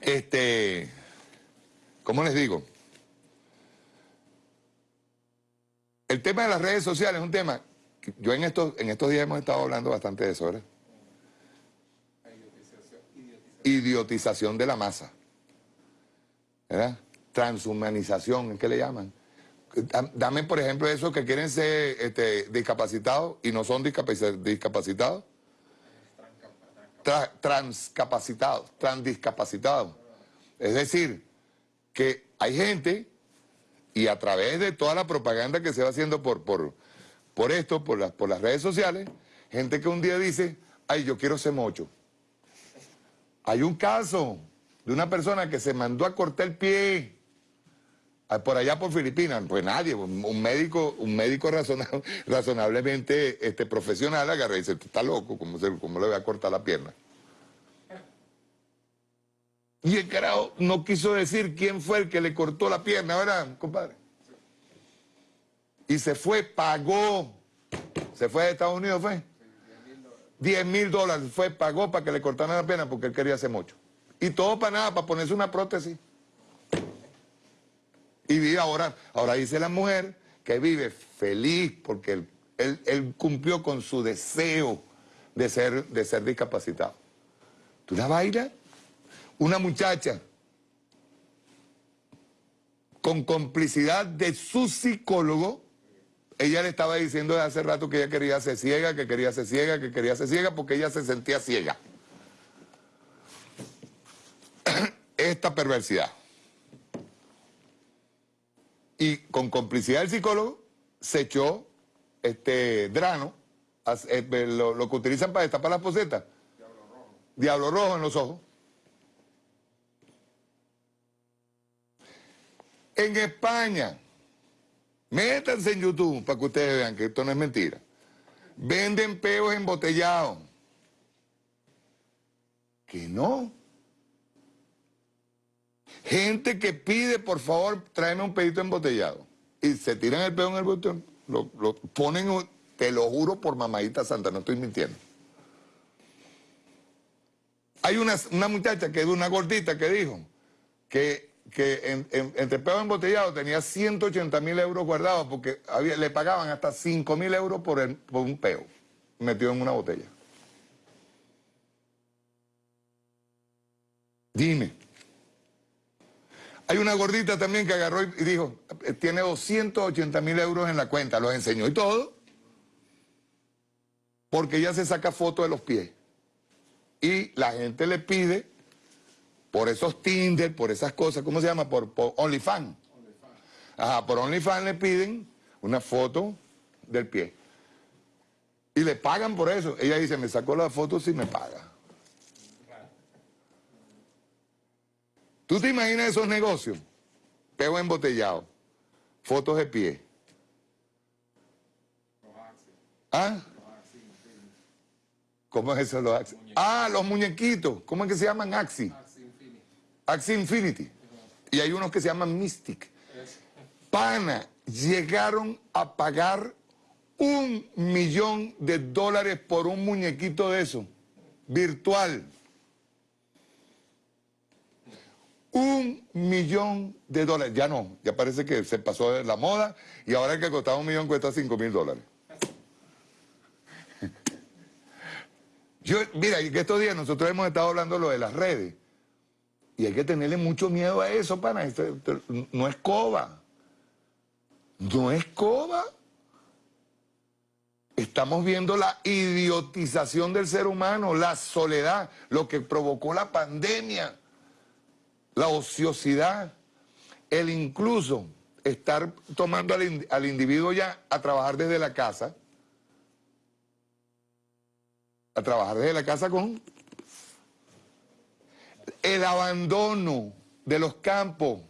Este, ¿cómo les digo? El tema de las redes sociales es un tema yo en estos, en estos días hemos estado hablando bastante de eso, ¿verdad? Idiotización de la masa. ¿Verdad? Transhumanización, ¿qué le llaman? Dame, por ejemplo, esos que quieren ser este, discapacitados y no son discapacitados. transcapacitados, transdiscapacitados. Es decir, que hay gente y a través de toda la propaganda que se va haciendo por, por, por esto, por, las por las redes sociales, gente que un día dice, ay, yo quiero ser mocho. Hay un caso de una persona que se mandó a cortar el pie por allá por Filipinas, pues nadie, un médico, un médico razonablemente este, profesional agarra y dice, está loco, ¿cómo, ¿cómo le voy a cortar la pierna? Y el carajo no quiso decir quién fue el que le cortó la pierna, ¿verdad, compadre? Y se fue, pagó. Se fue a Estados Unidos, fue. 10 mil dólares fue, pagó para que le cortaran la pierna porque él quería hacer mucho. Y todo para nada, para ponerse una prótesis. Y vive ahora, ahora dice la mujer que vive feliz porque él, cumplió con su deseo de ser, de ser discapacitado. ¿Tú la bailas? una muchacha con complicidad de su psicólogo, ella le estaba diciendo de hace rato que ella quería ser ciega, que quería ser ciega, que quería ser ciega porque ella se sentía ciega. Esta perversidad. Y con complicidad del psicólogo se echó este drano, eh, lo, lo que utilizan para destapar las posetas. Diablo rojo. Diablo rojo en los ojos. En España, métanse en YouTube para que ustedes vean que esto no es mentira. Venden peos embotellados. Que no. Gente que pide, por favor, tráeme un pedito embotellado. Y se tiran el peo en el botón, lo, ponen, te lo juro por mamadita santa, no estoy mintiendo. Hay una, una muchacha que es una gordita que dijo que que en, entre peo embotellado tenía 180 mil euros guardados porque le pagaban hasta 5 mil euros por, un peo metido en una botella. Dime. Hay una gordita también que agarró y dijo, tiene 280 mil euros en la cuenta, los enseñó y todo, porque ella se saca fotos de los pies. Y la gente le pide por esos Tinder, por esas cosas, ¿cómo se llama? Por, OnlyFans. Ajá, por OnlyFans le piden una foto del pie. Y le pagan por eso. Ella dice, me sacó la foto si me paga. ¿Tú te imaginas esos negocios? Pego embotellado, fotos de pie. ¿Ah? ¿Cómo es eso los Axi? Ah, los muñequitos. ¿Cómo es que se llaman Axi? Axie Infinity. Y hay unos que se llaman Mystic. Pana, llegaron a pagar un millón de dólares por un muñequito de eso, virtual. Un millón de dólares. Ya no, ya parece que se pasó de la moda y ahora el que costaba un millón cuesta cinco mil dólares. Yo, mira, que estos días nosotros hemos estado hablando lo de las redes. Y hay que tenerle mucho miedo a eso, pana. no es coba. No es coba. Estamos viendo la idiotización del ser humano, la soledad, lo que provocó la pandemia, la ociosidad, el incluso estar tomando al, al individuo ya a trabajar desde la casa, a trabajar desde la casa con el abandono de los campos.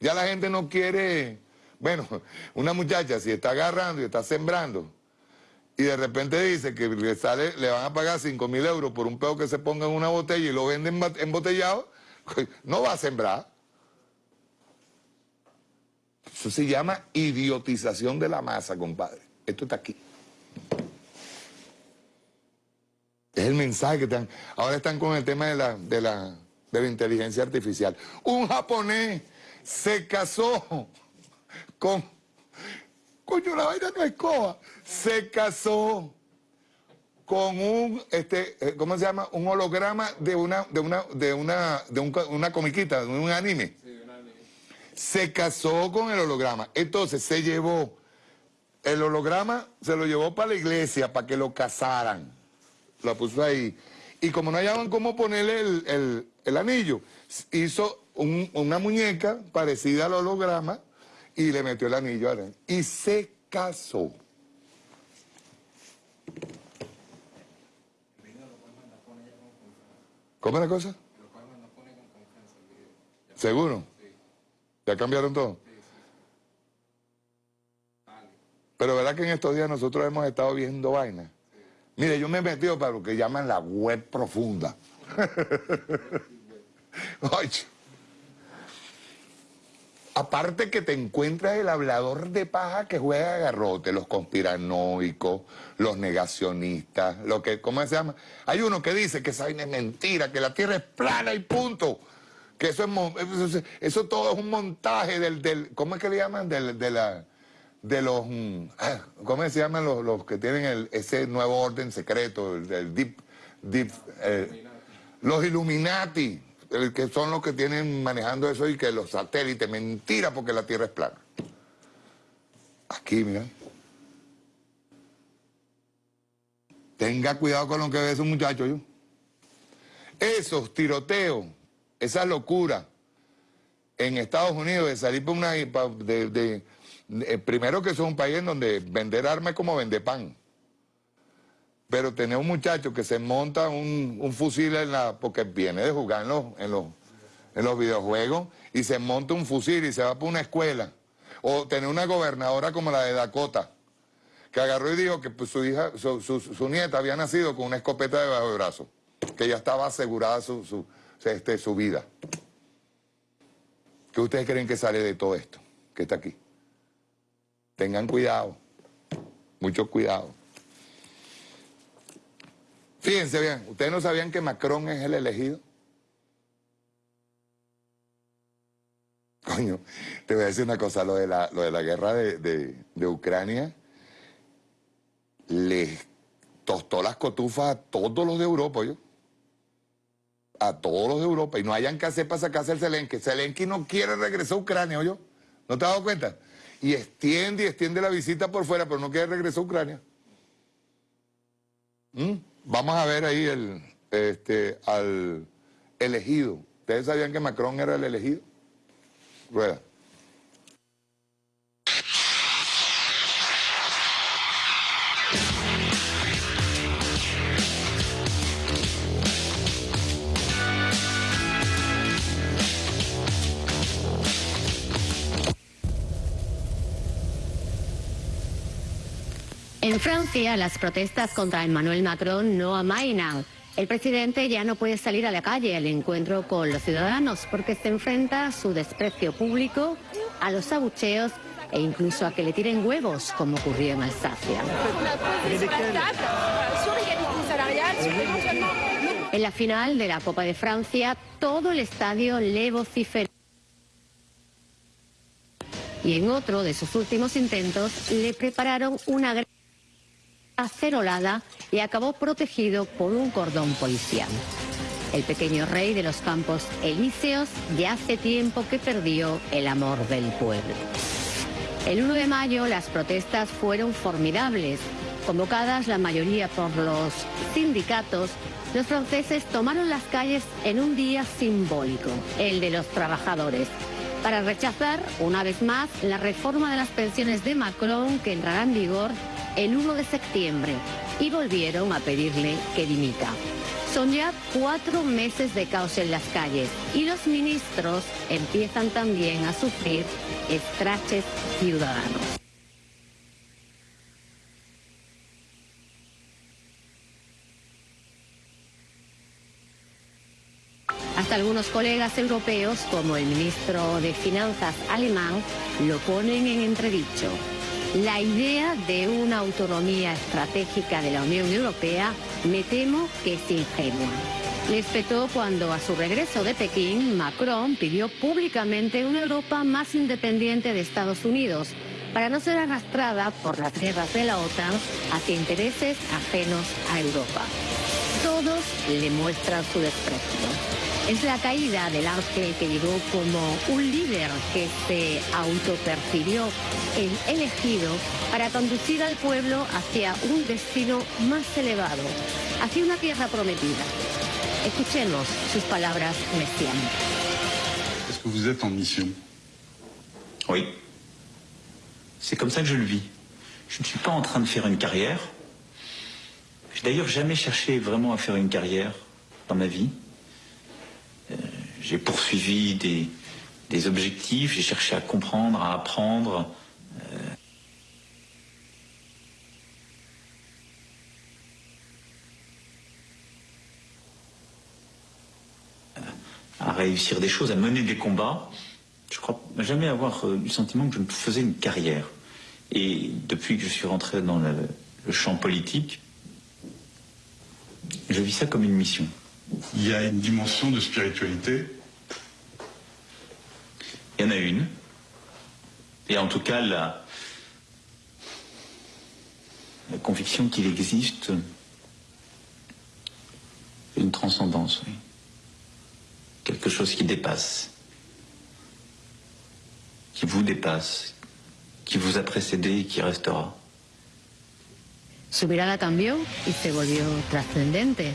Ya la gente no quiere, bueno, una muchacha si está agarrando y está sembrando y de repente dice que le, sale, le van a pagar 5 mil euros por un peo que se ponga en una botella y lo venden embotellado, no va a sembrar. Eso se llama idiotización de la masa, compadre. Esto está aquí. Es el mensaje que están. Ahora están con el tema de la, de la, de la inteligencia artificial. Un japonés se casó con... Coño, la vaina no es coja. Se casó con un, este, eh, ¿cómo se llama? Un holograma de una, de una, de una, de una comiquita, de un anime. Sí, un anime. Se casó con el holograma. Entonces se llevó, el holograma se lo llevó para la iglesia para que lo casaran la puso ahí. Y como no hallaban cómo ponerle el, anillo, hizo una muñeca parecida al holograma y le metió el anillo adentro. Y se casó. ¿Cómo es la cosa? ¿Seguro? ¿Ya cambiaron todo? Pero verdad que en estos días nosotros hemos estado viendo vainas Mire, yo me he metido para lo que llaman la web profunda. Aparte que te encuentras el hablador de paja que juega a garrote, los conspiranoicos, los negacionistas, lo que, ¿cómo se llama? Hay uno que dice que esa vaina es mentira, que la Tierra es plana y punto. Que eso es, eso, todo es un montaje del, del ¿cómo es que le llaman? Del, de la de los, mm, ah, ¿cómo se llaman los, que tienen ese nuevo orden secreto, el, deep, deep eh, los Illuminati, que son los que tienen manejando eso y que los satélites, mentira porque la Tierra es plana. Aquí, mira. Tenga cuidado con lo que ve ese muchacho, yo. Esos tiroteos, esa locura en Estados Unidos de salir por una... de eh, primero que es un país en donde vender armas es como vender pan. Pero tener un muchacho que se monta un, fusil en la, porque viene de jugar en los, en, los, videojuegos y se monta un fusil y se va por una escuela. O tener una gobernadora como la de Dakota, que agarró y dijo que pues, su hija, su, nieta había nacido con una escopeta debajo del brazo, que ya estaba asegurada su, su, este, su vida. ¿Qué ustedes creen que sale de todo esto que está aquí? Tengan cuidado, mucho cuidado. Fíjense bien, ¿ustedes no sabían que Macron es el elegido? Coño, te voy a decir una cosa, lo de la, lo de la guerra de, Ucrania les tostó las cotufas a todos los de Europa, yo. A todos los de Europa. Y no hayan que hacer para sacarse el Zelensky. Zelensky no quiere regresar a Ucrania, yo. ¿No te has dado cuenta? y extiende y extiende la visita por fuera, pero no quiere regresar a Ucrania. ¿Mm? Vamos a ver ahí el, este, al elegido. ¿Ustedes sabían que Macron era el elegido? Rueda. En Francia, las protestas contra Emmanuel Macron no amainan. El presidente ya no puede salir a la calle al encuentro con los ciudadanos porque se enfrenta a su desprecio público, a los abucheos e incluso a que le tiren huevos, como ocurrió en Alsacia. En la final de la Copa de Francia, todo el estadio le vociferó. Y en otro de sus últimos intentos le prepararon una gran acerolada y acabó protegido por un cordón policial. El pequeño rey de los campos elíseos ya hace tiempo que perdió el amor del pueblo. El 1 de mayo las protestas fueron formidables. Convocadas la mayoría por los sindicatos, los franceses tomaron las calles en un día simbólico, el de los trabajadores, para rechazar una vez más la reforma de las pensiones de Macron que entrará en vigor el 1 de septiembre y volvieron a pedirle que dimita. Son ya cuatro meses de caos en las calles y los ministros empiezan también a sufrir estraches ciudadanos. Hasta algunos colegas europeos, como el ministro de Finanzas alemán, lo ponen en entredicho. La idea de una autonomía estratégica de la Unión Europea me temo que es ingenua. Le espetó cuando a su regreso de Pekín, Macron pidió públicamente una Europa más independiente de Estados Unidos para no ser arrastrada por las guerras de la OTAN hacia intereses ajenos a Europa. Todos le muestran su desprecio. Es la caída del ángel que llegó como un líder que se autopercibió el elegido para conducir al pueblo hacia un destino más elevado, hacia una tierra prometida. Escuchemos sus palabras mesiánicas. Est-ce que vous êtes en mission? Oui. C'est comme ça que je le vis. Je ne suis pas en train de faire une carrière. J'ai d'ailleurs jamais cherché vraiment à faire une carrière dans ma vie. Euh, j'ai poursuivi des, objectifs, j'ai cherché à comprendre, à apprendre. euh, à réussir des choses, à mener des combats. Je crois jamais avoir euh, eu le sentiment que je me faisais une carrière. Et depuis que je suis rentré dans le champ politique, je vis ça comme une mission. Il y a une dimension de spiritualité. Il y en a une. Et en tout cas, la, la conviction qu'il existe une transcendance, oui. Quelque chose qui dépasse, qui vous dépasse, qui vous a précédé et qui restera. Su mirada cambió y se volvió trascendente.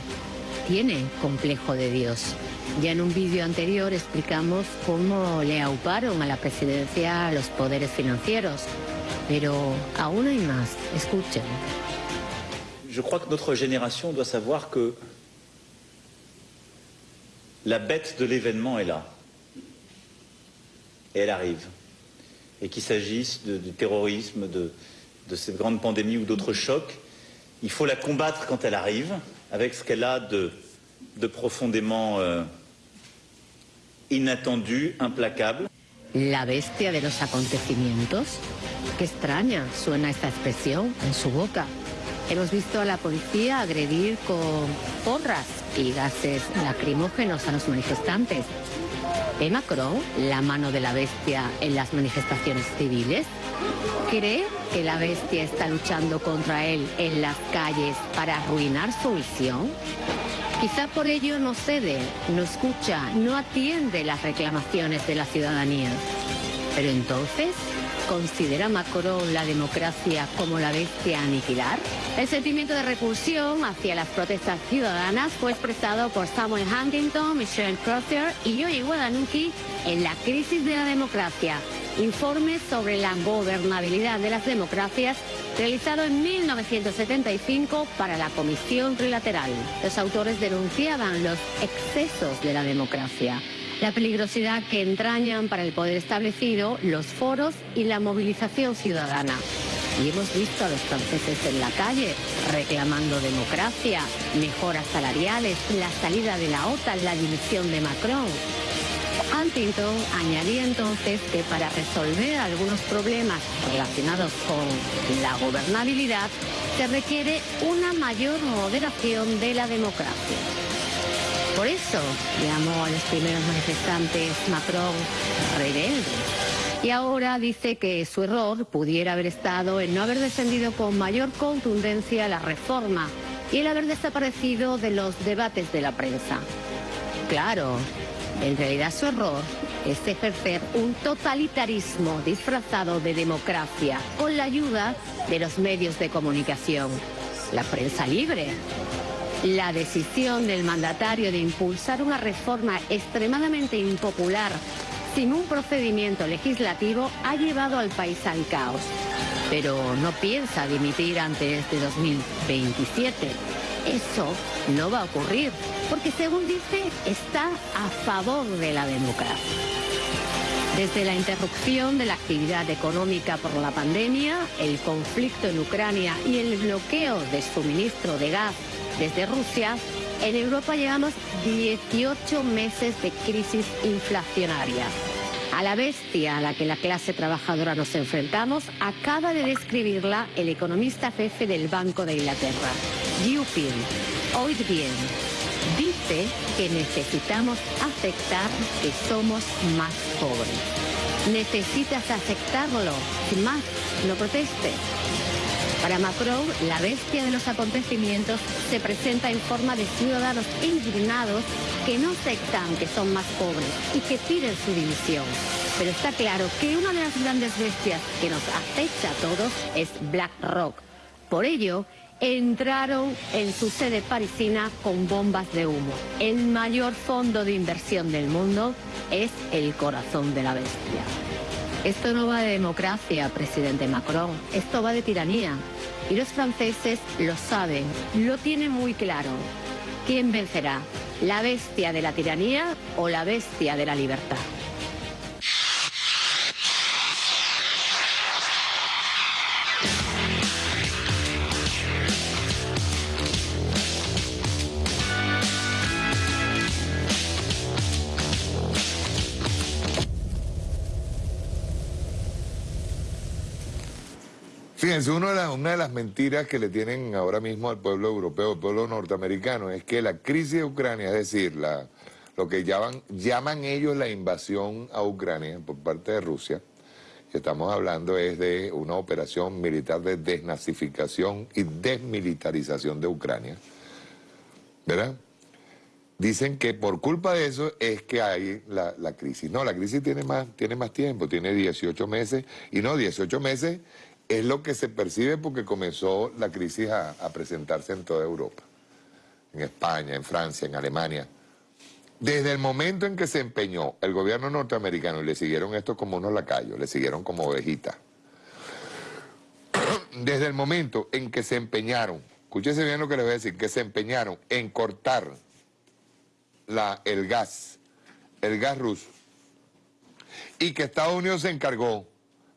Tiene complejo de Dios. Ya en un vídeo anterior explicamos cómo le auparon a la presidencia los poderes financieros. Pero aún hay más. Escuchen. Je crois que notre génération doit savoir que la bête de l'événement est là. Et elle arrive. Et qu'il s'agisse du terrorisme, de, de cette grande pandémie ou d'autres chocs, il faut la combattre quand elle arrive, avec ce qu'elle a de, de profondément euh, inattendu, implacable. La bestia de los acontecimientos. Qué extraña suena esta expresión en su boca. Hemos visto a la policía agredir con porras y gases lacrimógenos a los manifestantes. ¿Ve Macron la mano de la bestia en las manifestaciones civiles? ¿Cree que la bestia está luchando contra él en las calles para arruinar su misión? Quizá por ello no cede, no escucha, no atiende las reclamaciones de la ciudadanía. Pero entonces, ¿considera Macron la democracia como la bestia aniquilar? El sentimiento de repulsión hacia las protestas ciudadanas fue expresado por Samuel Huntington, Michelle Crozier y Joey Guadalupe en La crisis de la democracia, informe sobre la gobernabilidad de las democracias realizado en 1975 para la Comisión Trilateral. Los autores denunciaban los excesos de la democracia, la peligrosidad que entrañan para el poder establecido los foros y la movilización ciudadana. Y hemos visto a los franceses en la calle reclamando democracia, mejoras salariales, la salida de la OTAN, la dimisión de Macron. Huntington añadía entonces que para resolver algunos problemas relacionados con la gobernabilidad se requiere una mayor moderación de la democracia. Por eso llamó a los primeros manifestantes Macron rebeldes. Y ahora dice que su error pudiera haber estado en no haber defendido con mayor contundencia la reforma y el haber desaparecido de los debates de la prensa. Claro, en realidad su error es ejercer un totalitarismo disfrazado de democracia con la ayuda de los medios de comunicación, la prensa libre. La decisión del mandatario de impulsar una reforma extremadamente impopular sin un procedimiento legislativo ha llevado al país al caos. Pero no piensa dimitir antes de 2027. Eso no va a ocurrir, porque según dice, está a favor de la democracia. Desde la interrupción de la actividad económica por la pandemia, el conflicto en Ucrania y el bloqueo de suministro de gas desde Rusia, En Europa llevamos 18 meses de crisis inflacionaria. A la bestia a la que la clase trabajadora nos enfrentamos acaba de describirla el economista jefe del Banco de Inglaterra, Dupin. Oíd bien, dice que necesitamos aceptar que somos más pobres. Necesitas aceptarlo, sin más, no protestes. Para Macron, la bestia de los acontecimientos se presenta en forma de ciudadanos indignados que no aceptan que son más pobres y que piden su dimisión. Pero está claro que una de las grandes bestias que nos acecha a todos es BlackRock. Por ello, entraron en su sede parisina con bombas de humo. El mayor fondo de inversión del mundo es el corazón de la bestia. Esto no va de democracia, presidente Macron, esto va de tiranía. Y los franceses lo saben, lo tienen muy claro. ¿Quién vencerá? ¿La bestia de la tiranía o la bestia de la libertad? Fíjense, una de, las, mentiras que le tienen ahora mismo al pueblo europeo, al pueblo norteamericano, es que la crisis de Ucrania, es decir, lo que llaman, ellos la invasión a Ucrania por parte de Rusia, que estamos hablando es de una operación militar de desnazificación y desmilitarización de Ucrania, ¿verdad? Dicen que por culpa de eso es que hay la, crisis. No, la crisis tiene más tiempo, tiene 18 meses, y no, 18 meses es lo que se percibe porque comenzó la crisis a, presentarse en toda Europa, en España, en Francia, en Alemania. Desde el momento en que se empeñó el gobierno norteamericano y le siguieron esto como unos lacayos, le siguieron como ovejitas, desde el momento en que se empeñaron, escúchese bien lo que les voy a decir, que se empeñaron en cortar la, el gas, el gas ruso, y que Estados Unidos se encargó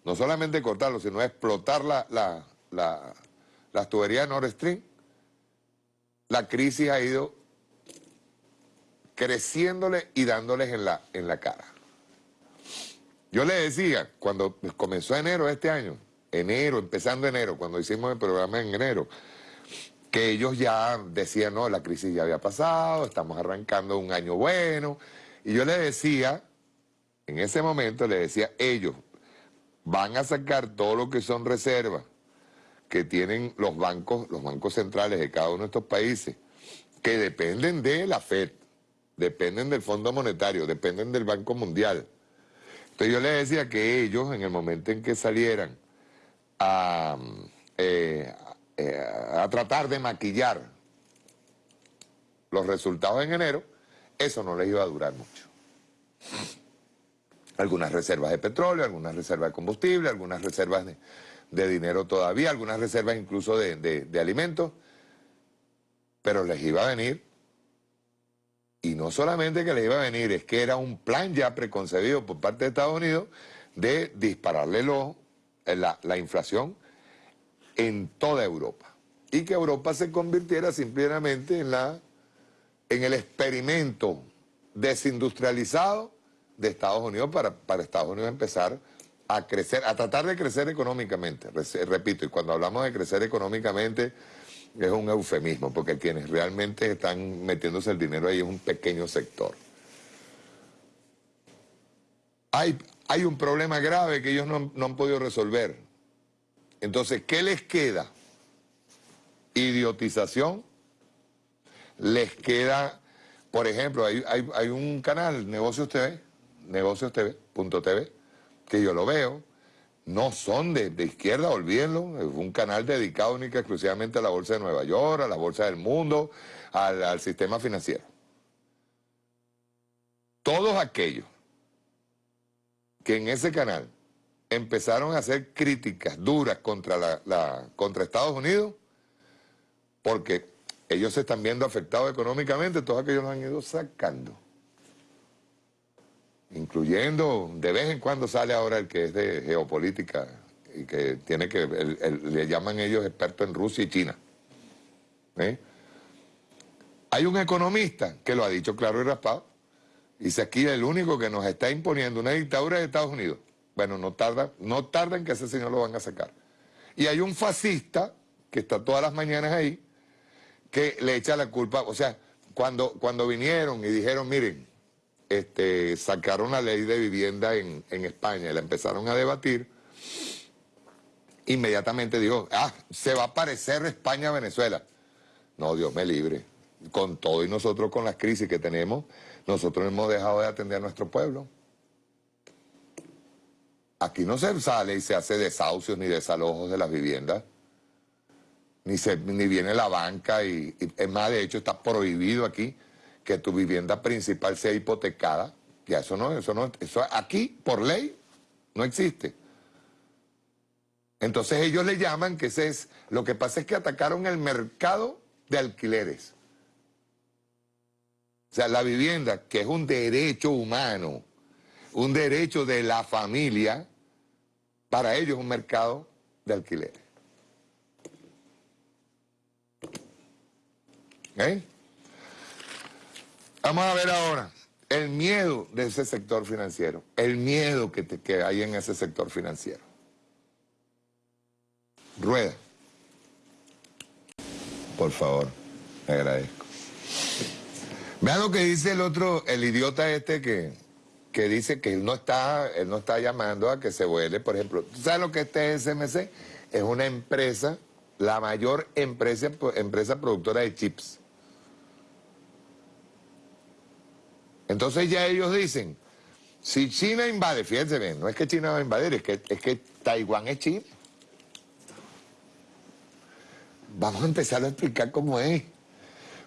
no solamente cortarlo, sino explotar la, la, las tuberías de Nord Stream, la crisis ha ido creciéndole y dándoles en la, en la cara. Yo le decía, cuando comenzó enero de este año, enero, empezando enero, cuando hicimos el programa en enero, que ellos ya decían, no, la crisis ya había pasado, estamos arrancando un año bueno, y yo le decía, en ese momento le decía, ellos, van a sacar todo lo que son reservas que tienen los bancos, los bancos centrales de cada uno de estos países, que dependen de la FED, dependen del Fondo Monetario, dependen del Banco Mundial. Entonces yo les decía que ellos, en el momento en que salieran a, eh, eh, a tratar de maquillar los resultados en enero, eso no les iba a durar mucho algunas reservas de petróleo, algunas reservas de combustible, algunas reservas de, dinero todavía, algunas reservas incluso de, de, alimentos, pero les iba a venir, y no solamente que les iba a venir, es que era un plan ya preconcebido por parte de Estados Unidos de dispararle lo, la, la inflación en toda Europa. Y que Europa se convirtiera simplemente en, la, en el experimento desindustrializado de Estados Unidos para, para Estados Unidos empezar a crecer, a tratar de crecer económicamente. Repito, y cuando hablamos de crecer económicamente es un eufemismo, porque quienes realmente están metiéndose el dinero ahí es un pequeño sector. Hay, hay un problema grave que ellos no, han podido resolver. Entonces, ¿qué les queda? Idiotización. Les queda, por ejemplo, hay, hay, hay un canal, Negocios TV, negocios TV, que yo lo veo, no son de, izquierda, olvídenlo, es un canal dedicado única exclusivamente a la Bolsa de Nueva York, a la Bolsa del Mundo, al, sistema financiero. Todos aquellos que en ese canal empezaron a hacer críticas duras contra, la, contra Estados Unidos, porque ellos se están viendo afectados económicamente, todos aquellos los han ido sacando incluyendo, de vez en cuando sale ahora el que es de geopolítica y que tiene que, le llaman ellos expertos en Rusia y China. ¿eh? Hay un economista que lo ha dicho claro y raspado. Dice aquí el único que nos está imponiendo una dictadura es Estados Unidos. Bueno, no tarda, no tarda en que ese señor lo van a sacar. Y hay un fascista que está todas las mañanas ahí, que le echa la culpa, o sea, cuando, cuando vinieron y dijeron, miren, este, sacaron la ley de vivienda en, España y la empezaron a debatir, inmediatamente dijo, ah, se va a parecer España a Venezuela. No, Dios me libre. Con todo y nosotros con las crisis que tenemos, nosotros hemos dejado de atender a nuestro pueblo. Aquí no se sale y se hace desahucios ni desalojos de las viviendas. Ni, se, ni viene la banca y, es más, de hecho está prohibido aquí que tu vivienda principal sea hipotecada. Ya eso no, eso no, eso aquí por ley no existe. Entonces ellos le llaman que ese es, lo que pasa es que atacaron el mercado de alquileres. O sea, la vivienda, que es un derecho humano, un derecho de la familia, para ellos es un mercado de alquileres. ¿Eh? Vamos a ver ahora el miedo de ese sector financiero, el miedo que, que hay en ese sector financiero. Rueda. Por favor, me agradezco. Vean lo que dice el otro, el idiota este que, que dice que él no está, él no está llamando a que se vuele, por ejemplo. ¿Tú sabes lo que es TSMC? Es una empresa, la mayor empresa, empresa productora de chips. Entonces ya ellos dicen, si China invade, fíjense bien, no es que China va a invadir, es que, es que Taiwán es chip. Vamos a empezar a explicar cómo es.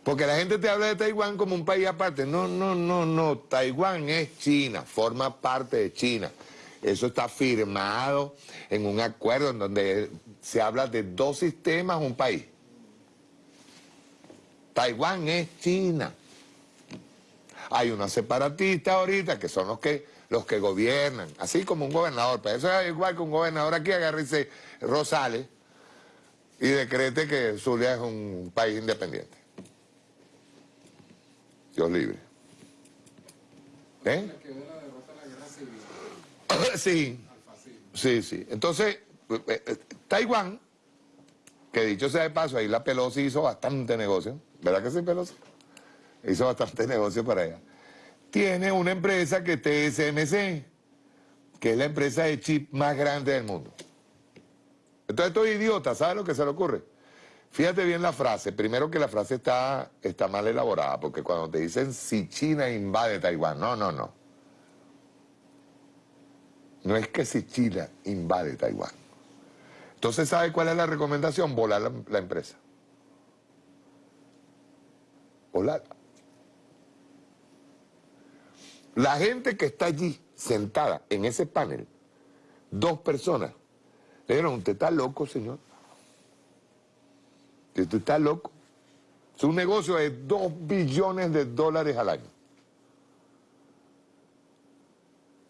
Porque la gente te habla de Taiwán como un país aparte. No, no, no, no. Taiwán es China, forma parte de China. Eso está firmado en un acuerdo en donde se habla de dos sistemas, un país. Taiwán es China. Hay unos separatistas ahorita que son los que, los que gobiernan, así como un gobernador. Pero eso es igual que un gobernador aquí agarra Rosales y decrete que Zulia es un país independiente. Dios libre. ¿Eh? Sí, sí, sí. Entonces, eh, eh, Taiwán, que dicho sea de paso, ahí la Pelosi hizo bastante negocio, ¿verdad que sí, Pelosi? Hizo bastante negocio para ella. Tiene una empresa que es TSMC, que es la empresa de chip más grande del mundo. Entonces estoy idiota, ¿sabes lo que se le ocurre? Fíjate bien la frase. Primero que la frase está, está mal elaborada, porque cuando te dicen si China invade Taiwán, no, no, no. No es que si China invade Taiwán. Entonces, ¿sabe cuál es la recomendación? Volar la, la empresa. Volar. La gente que está allí sentada en ese panel, dos personas, le dijeron, usted está loco, señor. Usted está loco. Es un negocio de dos billones de dólares al año.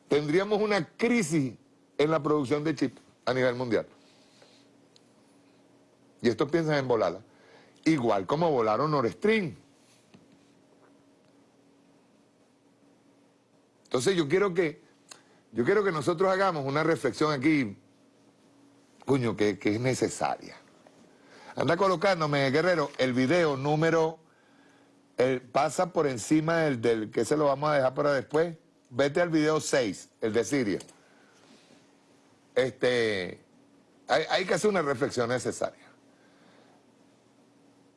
Tendríamos una crisis en la producción de chips a nivel mundial. Y esto piensan en volarla. Igual como volaron Nord Stream. Entonces yo quiero que, yo quiero que nosotros hagamos una reflexión aquí Cuño, que, es necesaria. Anda colocándome, Guerrero, el video número... pasa por encima del, del que se lo vamos a dejar para después. Vete al video 6, el de Siria. Este, hay, hay que hacer una reflexión necesaria.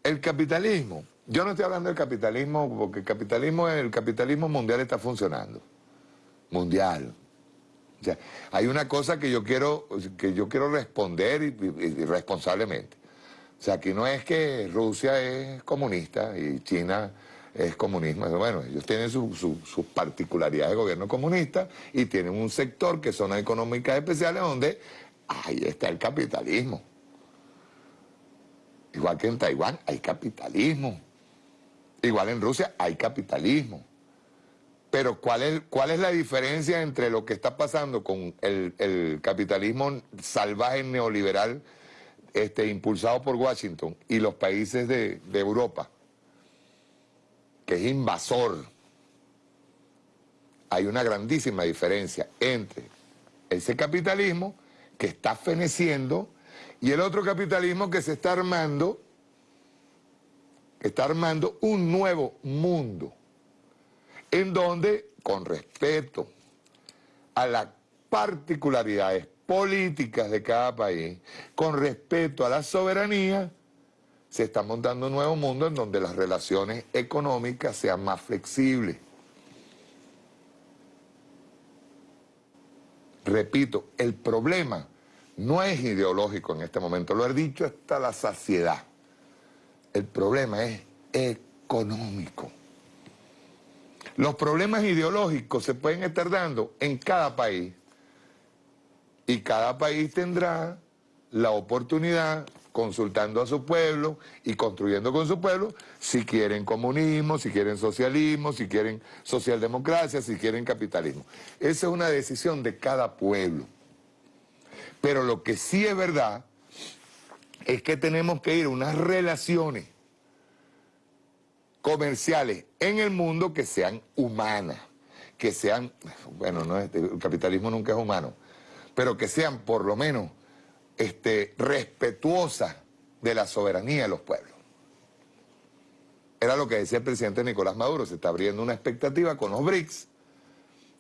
El capitalismo, yo no estoy hablando del capitalismo porque el capitalismo, el capitalismo mundial está funcionando. Mundial, hay una cosa que yo quiero, que yo quiero responder y, responsablemente. O sea, aquí no es que Rusia es comunista y China es comunismo. Bueno, ellos tienen sus particularidades de gobierno comunista y tienen un sector que son económicas especiales donde ahí está el capitalismo. Igual que en Taiwán hay capitalismo. Igual en Rusia hay capitalismo. Pero ¿cuál es, ¿cuál es la diferencia entre lo que está pasando con el, capitalismo salvaje neoliberal este, impulsado por Washington y los países de, Europa? que es invasor. Hay una grandísima diferencia entre ese capitalismo que está feneciendo y el otro capitalismo que se está armando, que está armando un nuevo mundo, en donde, con respeto a las particularidades políticas de cada país, con respeto a la soberanía, se está montando un nuevo mundo en donde las relaciones económicas sean más flexibles. Repito, el problema no es ideológico en este momento, lo he dicho hasta la saciedad. El problema es económico. Los problemas ideológicos se pueden estar dando en cada país y cada país tendrá la oportunidad, consultando a su pueblo y construyendo con su pueblo, si quieren comunismo, si quieren socialismo, si quieren socialdemocracia, si quieren capitalismo. Esa es una decisión de cada pueblo. Pero lo que sí es verdad es que tenemos que ir a unas relaciones comerciales en el mundo que sean humanas, que sean, bueno, no, el capitalismo nunca es humano, pero que sean por lo menos este, respetuosas de la soberanía de los pueblos. Era lo que decía el presidente Nicolás Maduro, se está abriendo una expectativa con los BRICS,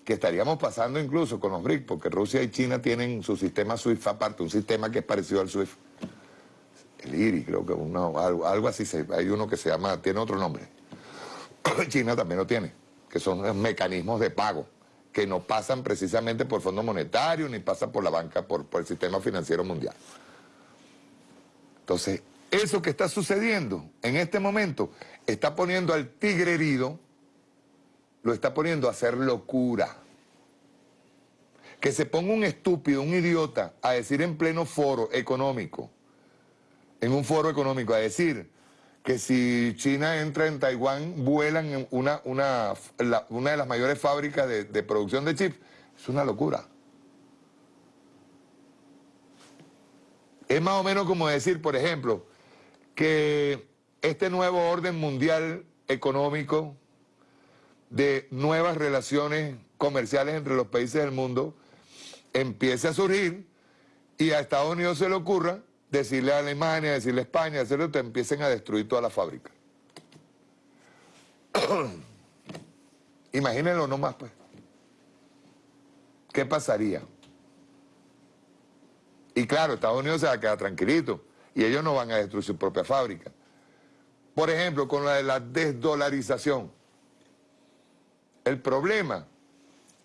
que estaríamos pasando incluso con los BRICS, porque Rusia y China tienen su sistema SWIFT aparte, un sistema que es parecido al SWIFT. El IRI, creo que algo, algo, así, hay uno que se llama, tiene otro nombre. China también lo tiene, que son mecanismos de pago que no pasan precisamente por Fondo Monetario ni pasan por la banca, por, por el sistema financiero mundial. Entonces, eso que está sucediendo en este momento está poniendo al tigre herido, lo está poniendo a hacer locura. Que se ponga un estúpido, un idiota, a decir en pleno foro económico, en un foro económico, a decir que si China entra en Taiwán, vuelan una, una, una de las mayores fábricas de, de producción de chips. Es una locura. Es más o menos como decir, por ejemplo, que este nuevo orden mundial económico de nuevas relaciones comerciales entre los países del mundo empiece a surgir y a Estados Unidos se le ocurra decirle a Alemania, decirle a España, decirle que empiecen a destruir toda la fábrica. Imagínenlo nomás, pues. ¿Qué pasaría? Y claro, Estados Unidos se va a quedar tranquilito y ellos no van a destruir su propia fábrica. Por ejemplo, con la de la desdolarización. El problema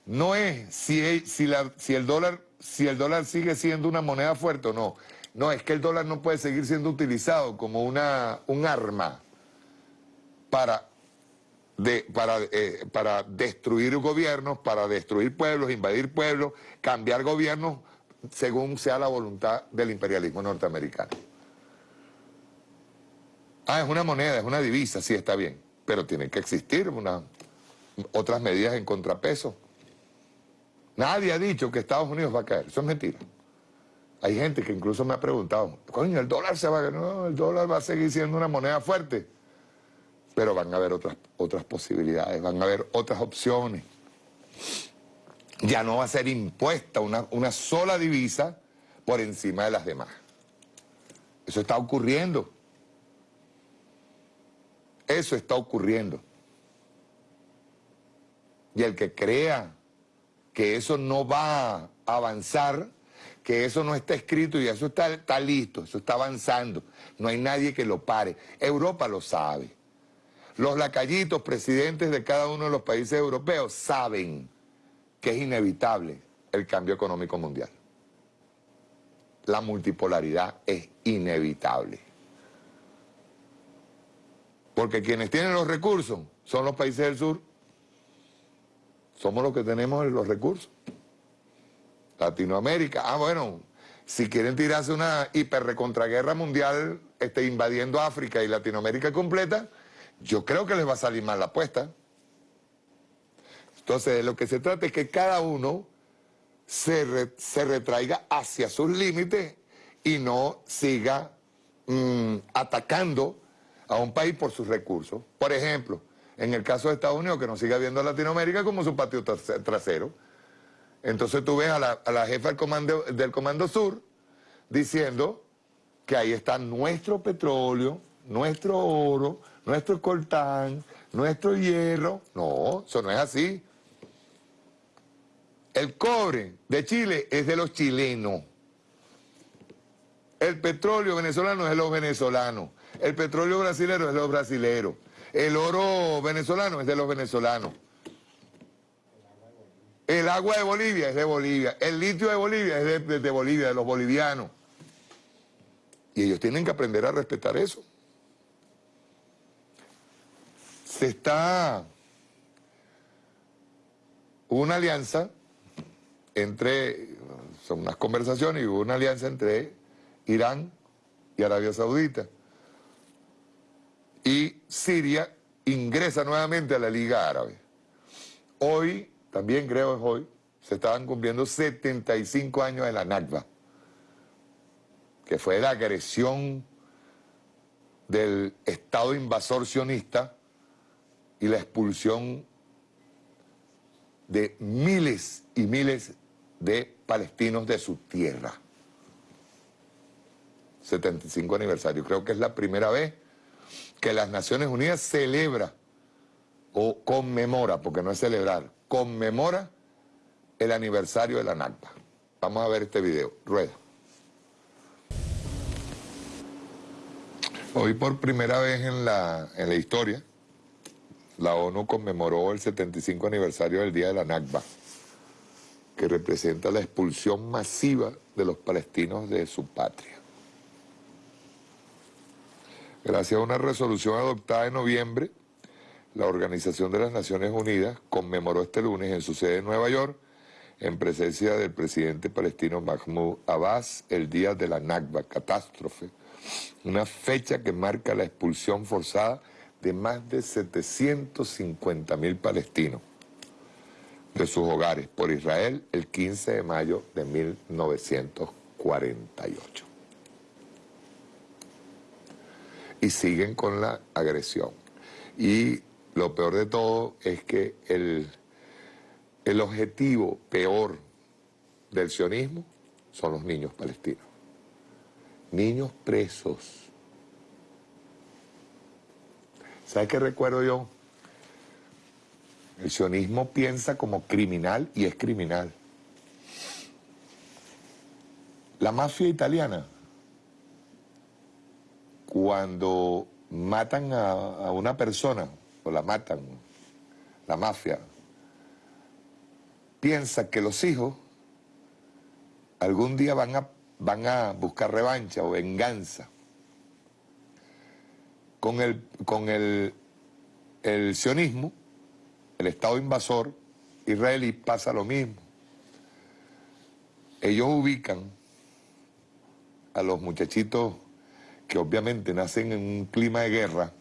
no es si, si, si, el dólar, si el dólar sigue siendo una moneda fuerte o no. No, es que el dólar no puede seguir siendo utilizado como una, un arma para, para, eh, para destruir gobiernos, para destruir pueblos, invadir pueblos, cambiar gobiernos según sea la voluntad del imperialismo norteamericano. Ah, es una moneda, es una divisa, sí está bien, pero tienen que existir otras medidas en contrapeso. Nadie ha dicho que Estados Unidos va a caer, eso es mentira. Hay gente que incluso me ha preguntado, coño, el dólar se va a... No, el dólar va a seguir siendo una moneda fuerte. Pero van a haber otras, otras posibilidades, van a haber otras opciones. Ya no va a ser impuesta una, una sola divisa por encima de las demás. Eso está ocurriendo. Eso está ocurriendo. Y el que crea que eso no va a avanzar que eso no está escrito y eso está, está listo, eso está avanzando. No hay nadie que lo pare. Europa lo sabe. Los lacallitos, presidentes de cada uno de los países europeos, saben que es inevitable el cambio económico mundial. La multipolaridad es inevitable. Porque quienes tienen los recursos son los países del sur. Somos los que tenemos los recursos. Latinoamérica. Ah, bueno, si quieren tirarse una hiperrecontraguerra mundial este, invadiendo África y Latinoamérica completa, yo creo que les va a salir mal la apuesta. Entonces, de lo que se trata es que cada uno se, se retraiga hacia sus límites y no siga mm, atacando a un país por sus recursos. Por ejemplo, En el caso de Estados Unidos, que nos sigue viendo a Latinoamérica como su patio trasero. Entonces tú ves a la, jefa del comando, del comando Sur diciendo que ahí está nuestro petróleo, nuestro oro, nuestro coltán, nuestro hierro. No, eso no es así. El cobre de Chile es de los chilenos. El petróleo venezolano es de los venezolanos. El petróleo brasilero es de los brasileros. El oro venezolano es de los venezolanos. El agua de Bolivia es de Bolivia. El litio de Bolivia es de, Bolivia, de los bolivianos. Y ellos tienen que aprender a respetar eso. Se está una alianza entre, son unas conversaciones y hubo una alianza entre Irán y Arabia Saudita. Y Siria ingresa nuevamente a la Liga Árabe. Hoy, también creo es hoy, se estaban cumpliendo 75 años de la Nakba, que fue la agresión del Estado invasor sionista y la expulsión de miles y miles de palestinos de su tierra. 75 aniversario. Creo que es la primera vez que las Naciones Unidas celebra o conmemora, porque no es celebrar, conmemora el aniversario de la NACPA. Vamos a ver este video. Rueda. Hoy por primera vez en la, en la historia, la ONU conmemoró el 75 aniversario del Día de la Nakba, que representa la expulsión masiva de los palestinos de su patria. Gracias a una resolución adoptada en noviembre, la Organización de las Naciones Unidas conmemoró este lunes en su sede en Nueva York, en presencia del presidente palestino Mahmoud Abbas, el Día de la Nakba, catástrofe, una fecha que marca la expulsión forzada de más de 750 mil palestinos de sus hogares por Israel el 15 de mayo de 1948. Y siguen con la agresión. Y lo peor de todo es que el, el objetivo peor del sionismo son los niños palestinos. Niños presos ¿Sabe qué recuerdo yo? El sionismo piensa como criminal y es criminal. La mafia italiana, cuando matan a, una persona, la matan, la mafia, piensa que los hijos algún día van a, van a buscar revancha o venganza. Con el, con el, el sionismo, el Estado invasor israelí pasa lo mismo. Ellos ubican a los muchachitos que obviamente nacen en un clima de guerra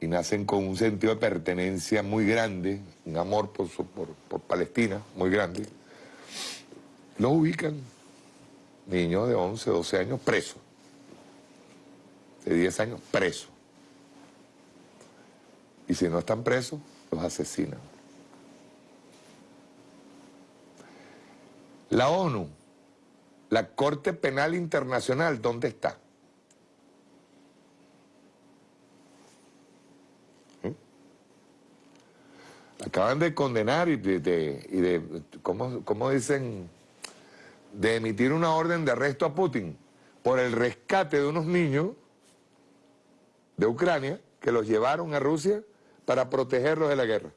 y nacen con un sentido de pertenencia muy grande, un amor por, por, Palestina muy grande, los ubican niños de 11, 12 años presos de 10 años presos. Y si no están presos, los asesinan. La ONU, la Corte Penal Internacional, ¿dónde está? Acaban de condenar y de, de ¿cómo dicen? De emitir una orden de arresto a Putin por el rescate de unos niños de Ucrania que los llevaron a Rusia para protegerlos de la guerra.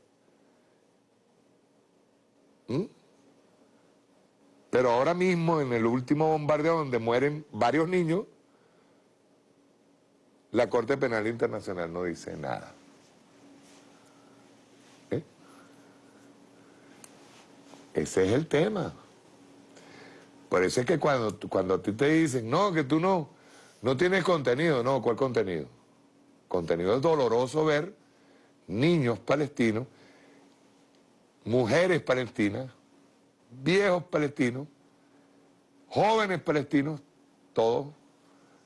¿Mm? Pero ahora mismo, en el último bombardeo donde mueren varios niños, la Corte Penal Internacional no dice nada. Ese es el tema. Por eso es que cuando, cuando a ti te dicen, no, que tú no, no tienes contenido, no, ¿cuál contenido? contenido es doloroso ver niños palestinos, mujeres palestinas, viejos palestinos, jóvenes palestinos, todos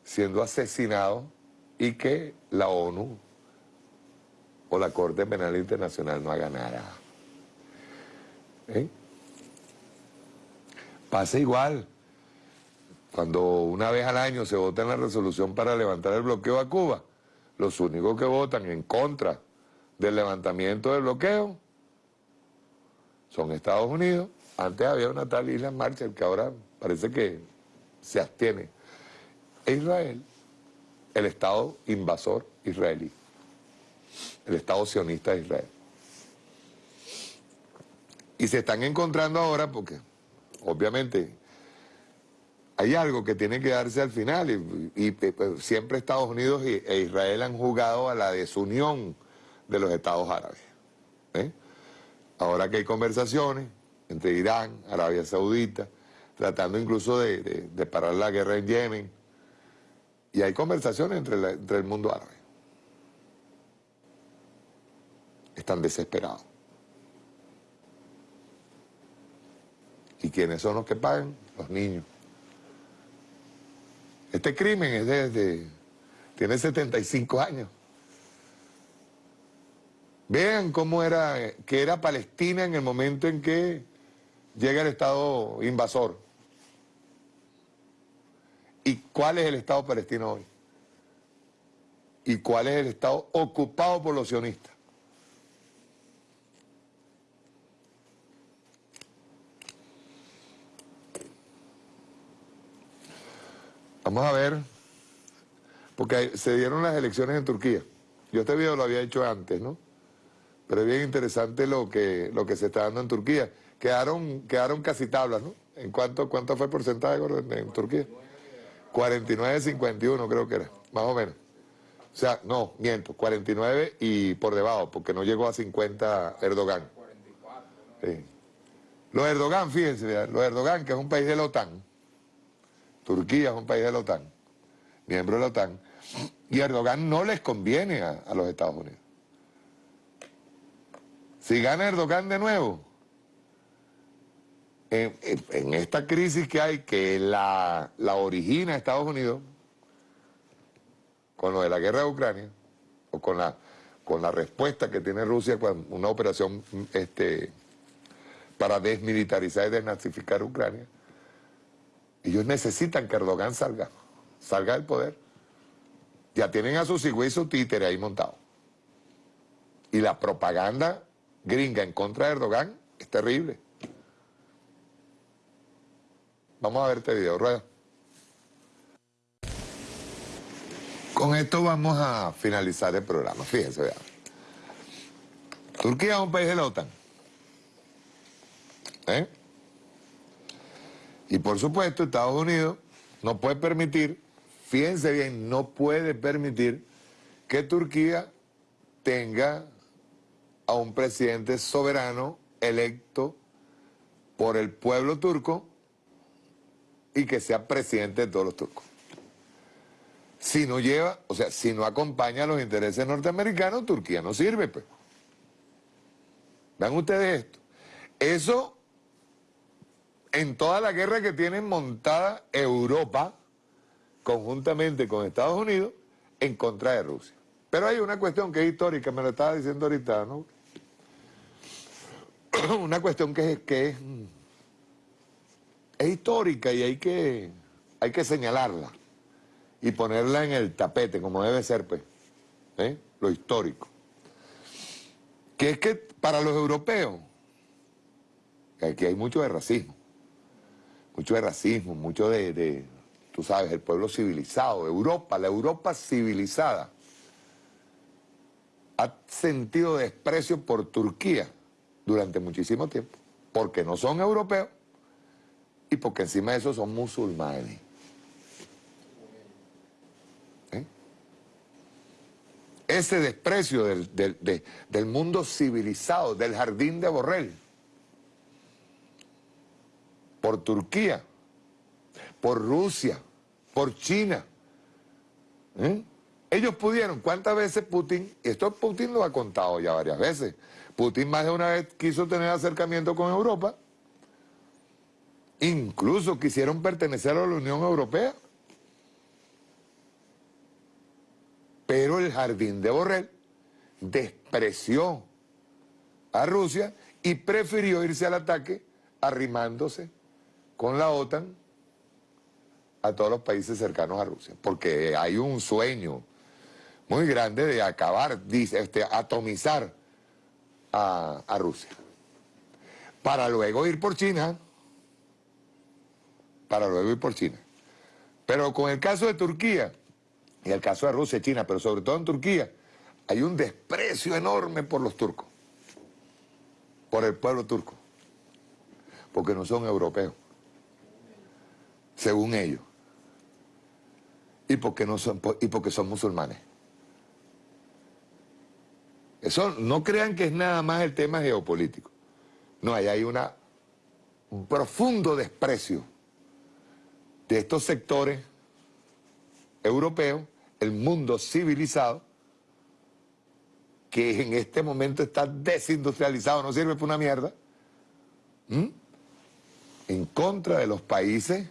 siendo asesinados y que la ONU o la Corte Penal Internacional no haga nada. ¿Eh? Pasa igual. Cuando una vez al año se vota en la resolución para levantar el bloqueo a Cuba, los únicos que votan en contra del levantamiento del bloqueo son Estados Unidos. Antes había una tal isla Marshall que ahora parece que se abstiene. E Israel, el Estado invasor israelí, el Estado sionista de Israel. Y se están encontrando ahora porque, obviamente, hay algo que tiene que darse al final y, pues, siempre Estados Unidos e Israel han jugado a la desunión de los estados árabes. ¿eh? Ahora que hay conversaciones entre Irán, Arabia Saudita, tratando incluso de, parar la guerra en Yemen, y hay conversaciones entre, entre el mundo árabe. Están desesperados. ¿Y quiénes son los que pagan? Los niños. Este crimen es desde... tiene 75 años. Vean cómo era, que era Palestina en el momento en que llega el Estado invasor. ¿Y cuál es el Estado palestino hoy? ¿Y cuál es el Estado ocupado por los sionistas? Vamos a ver, porque se dieron las elecciones en Turquía. Yo este video lo había hecho antes, ¿no? Pero es bien interesante lo que, lo que se está dando en Turquía. Quedaron, quedaron casi tablas, ¿no? ¿En cuánto, cuánto fue el porcentaje en Turquía? 49-51 creo que era, más o menos. O sea, no, miento, 49 y por debajo, porque no llegó a 50 Erdogan. Sí. Los Erdogan, fíjense, los Erdogan, que es un país de la OTAN, Turquía es un país de la OTAN, miembro de la OTAN, y Erdogan no les conviene a, los Estados Unidos. Si gana Erdogan de nuevo, en, esta crisis que hay, que la, la, origina Estados Unidos, con lo de la guerra de Ucrania, o con la, con la respuesta que tiene Rusia con una operación este, para desmilitarizar y desnazificar Ucrania, ellos necesitan que Erdogan salga, salga del poder. Ya tienen a su cigüey y su títere ahí montado. Y la propaganda gringa en contra de Erdogan es terrible. Vamos a ver este video, rueda. Con esto vamos a finalizar el programa. Fíjense, vean. Turquía es un país de la OTAN. ¿Eh? Y por supuesto, Estados Unidos no puede permitir, fíjense bien, no puede permitir que Turquía tenga a un presidente soberano electo por el pueblo turco y que sea presidente de todos los turcos. Si no lleva, o sea, si no acompaña a los intereses norteamericanos, Turquía no sirve, pues. Vean ustedes esto. Eso en toda la guerra que tienen montada Europa, conjuntamente con Estados Unidos, en contra de Rusia. Pero hay una cuestión que es histórica, me lo estaba diciendo ahorita, ¿no? una cuestión que es, que es, histórica y hay que, hay que señalarla y ponerla en el tapete, como debe ser, pues, ¿eh? lo histórico. Que es que para los europeos, aquí hay mucho de racismo, mucho de racismo, mucho de, tú sabes, el pueblo civilizado, Europa, la Europa civilizada, ha sentido desprecio por Turquía durante muchísimo tiempo, porque no son europeos y porque encima de eso son musulmanes. ¿Eh? Ese desprecio del, del mundo civilizado, del jardín de Borrell, por Turquía, por Rusia, por China. ¿eh? Ellos pudieron, ¿cuántas veces Putin, esto Putin lo ha contado ya varias veces, Putin más de una vez quiso tener acercamiento con Europa, incluso quisieron pertenecer a la Unión Europea, pero el jardín de Borrell despreció a Rusia y prefirió irse al ataque arrimándose con la OTAN a todos los países cercanos a Rusia, porque hay un sueño muy grande de acabar, este, atomizar a, a Rusia, para luego ir por China, para luego ir por China. Pero con el caso de Turquía, y el caso de Rusia y China, pero sobre todo en Turquía, hay un desprecio enorme por los turcos, por el pueblo turco, porque no son europeos, según ellos, y porque, no son, y porque son musulmanes. Eso no crean que es nada más el tema geopolítico. No, ahí hay una, un profundo desprecio de estos sectores europeos, el mundo civilizado, que en este momento está desindustrializado, no sirve para una mierda, en contra de los países,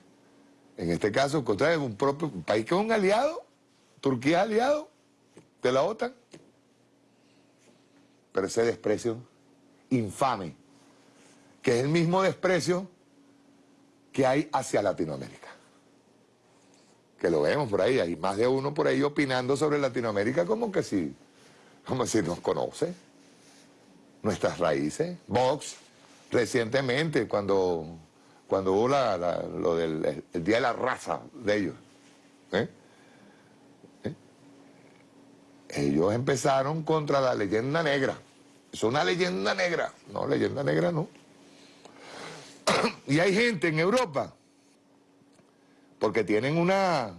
en este caso en contra de un propio país que es un aliado, Turquía es aliado de la OTAN, pero ese desprecio infame, que es el mismo desprecio que hay hacia Latinoamérica. Que lo vemos por ahí, hay más de uno por ahí opinando sobre Latinoamérica como que si, como si nos conoce, nuestras raíces. Vox, recientemente, cuando, cuando hubo lo del el Día de la Raza de ellos, ¿eh? ¿Eh? ellos empezaron contra la leyenda negra. Es una leyenda negra. No, leyenda negra no. y hay gente en Europa, porque tienen una,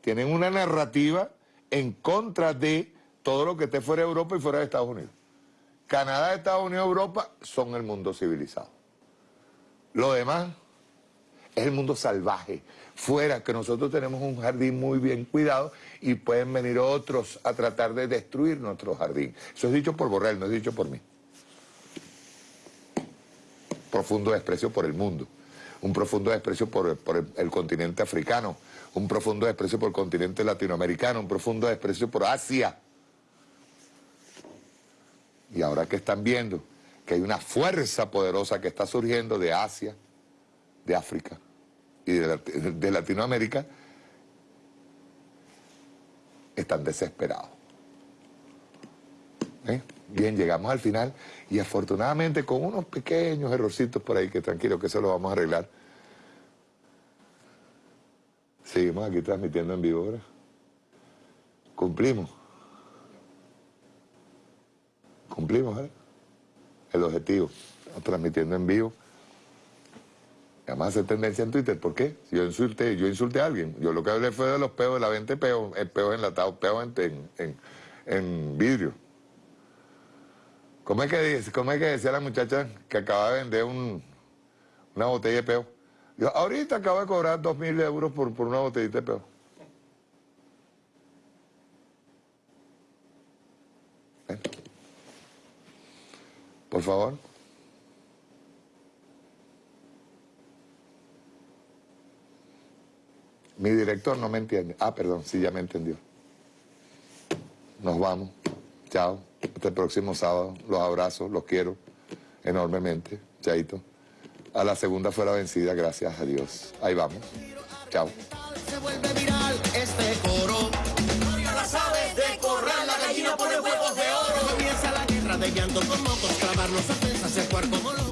tienen una narrativa en contra de todo lo que esté fuera de Europa y fuera de Estados Unidos. Canadá, Estados Unidos, Europa son el mundo civilizado. Lo demás es el mundo salvaje. Fuera, que nosotros tenemos un jardín muy bien cuidado y pueden venir otros a tratar de destruir nuestro jardín. Eso es dicho por Borrell, no es dicho por mí. Profundo desprecio por el mundo, un profundo desprecio por, el, continente africano, un profundo desprecio por el continente latinoamericano, un profundo desprecio por Asia. Y ahora que están viendo que hay una fuerza poderosa que está surgiendo de Asia, de África y de Latinoamérica, están desesperados. ¿Eh? Bien, llegamos al final y afortunadamente con unos pequeños errorcitos por ahí que tranquilo que eso lo vamos a arreglar. Seguimos aquí transmitiendo en vivo ahora. Cumplimos. Cumplimos, ¿eh? El objetivo. Estamos transmitiendo en vivo. Vamos a hacer tendencia en Twitter. ¿Por qué? Si yo insulté, yo insulté a alguien. Yo lo que hablé fue de los peos de la venta de peos, el enlatado, peo en, en, en, vidrio. ¿Cómo es, que, ¿Cómo es que decía la muchacha que acaba de vender un, una botella de peo? Yo ahorita acabo de cobrar dos mil euros por, por una botellita de peo. Por favor. Mi director no me entiende. Ah, perdón, sí, ya me entendió. Nos vamos. Chao. Hasta el próximo sábado. Los abrazo, los quiero enormemente. Chaito. A la segunda fue la vencida, gracias a Dios. Ahí vamos. Chao. Se vuelve viral este coro. Las aves de corral, la gallina pone huevos de oro. Comienza la guerra de llanto con mocos, clavarnos ofensas, el cuarto como loco.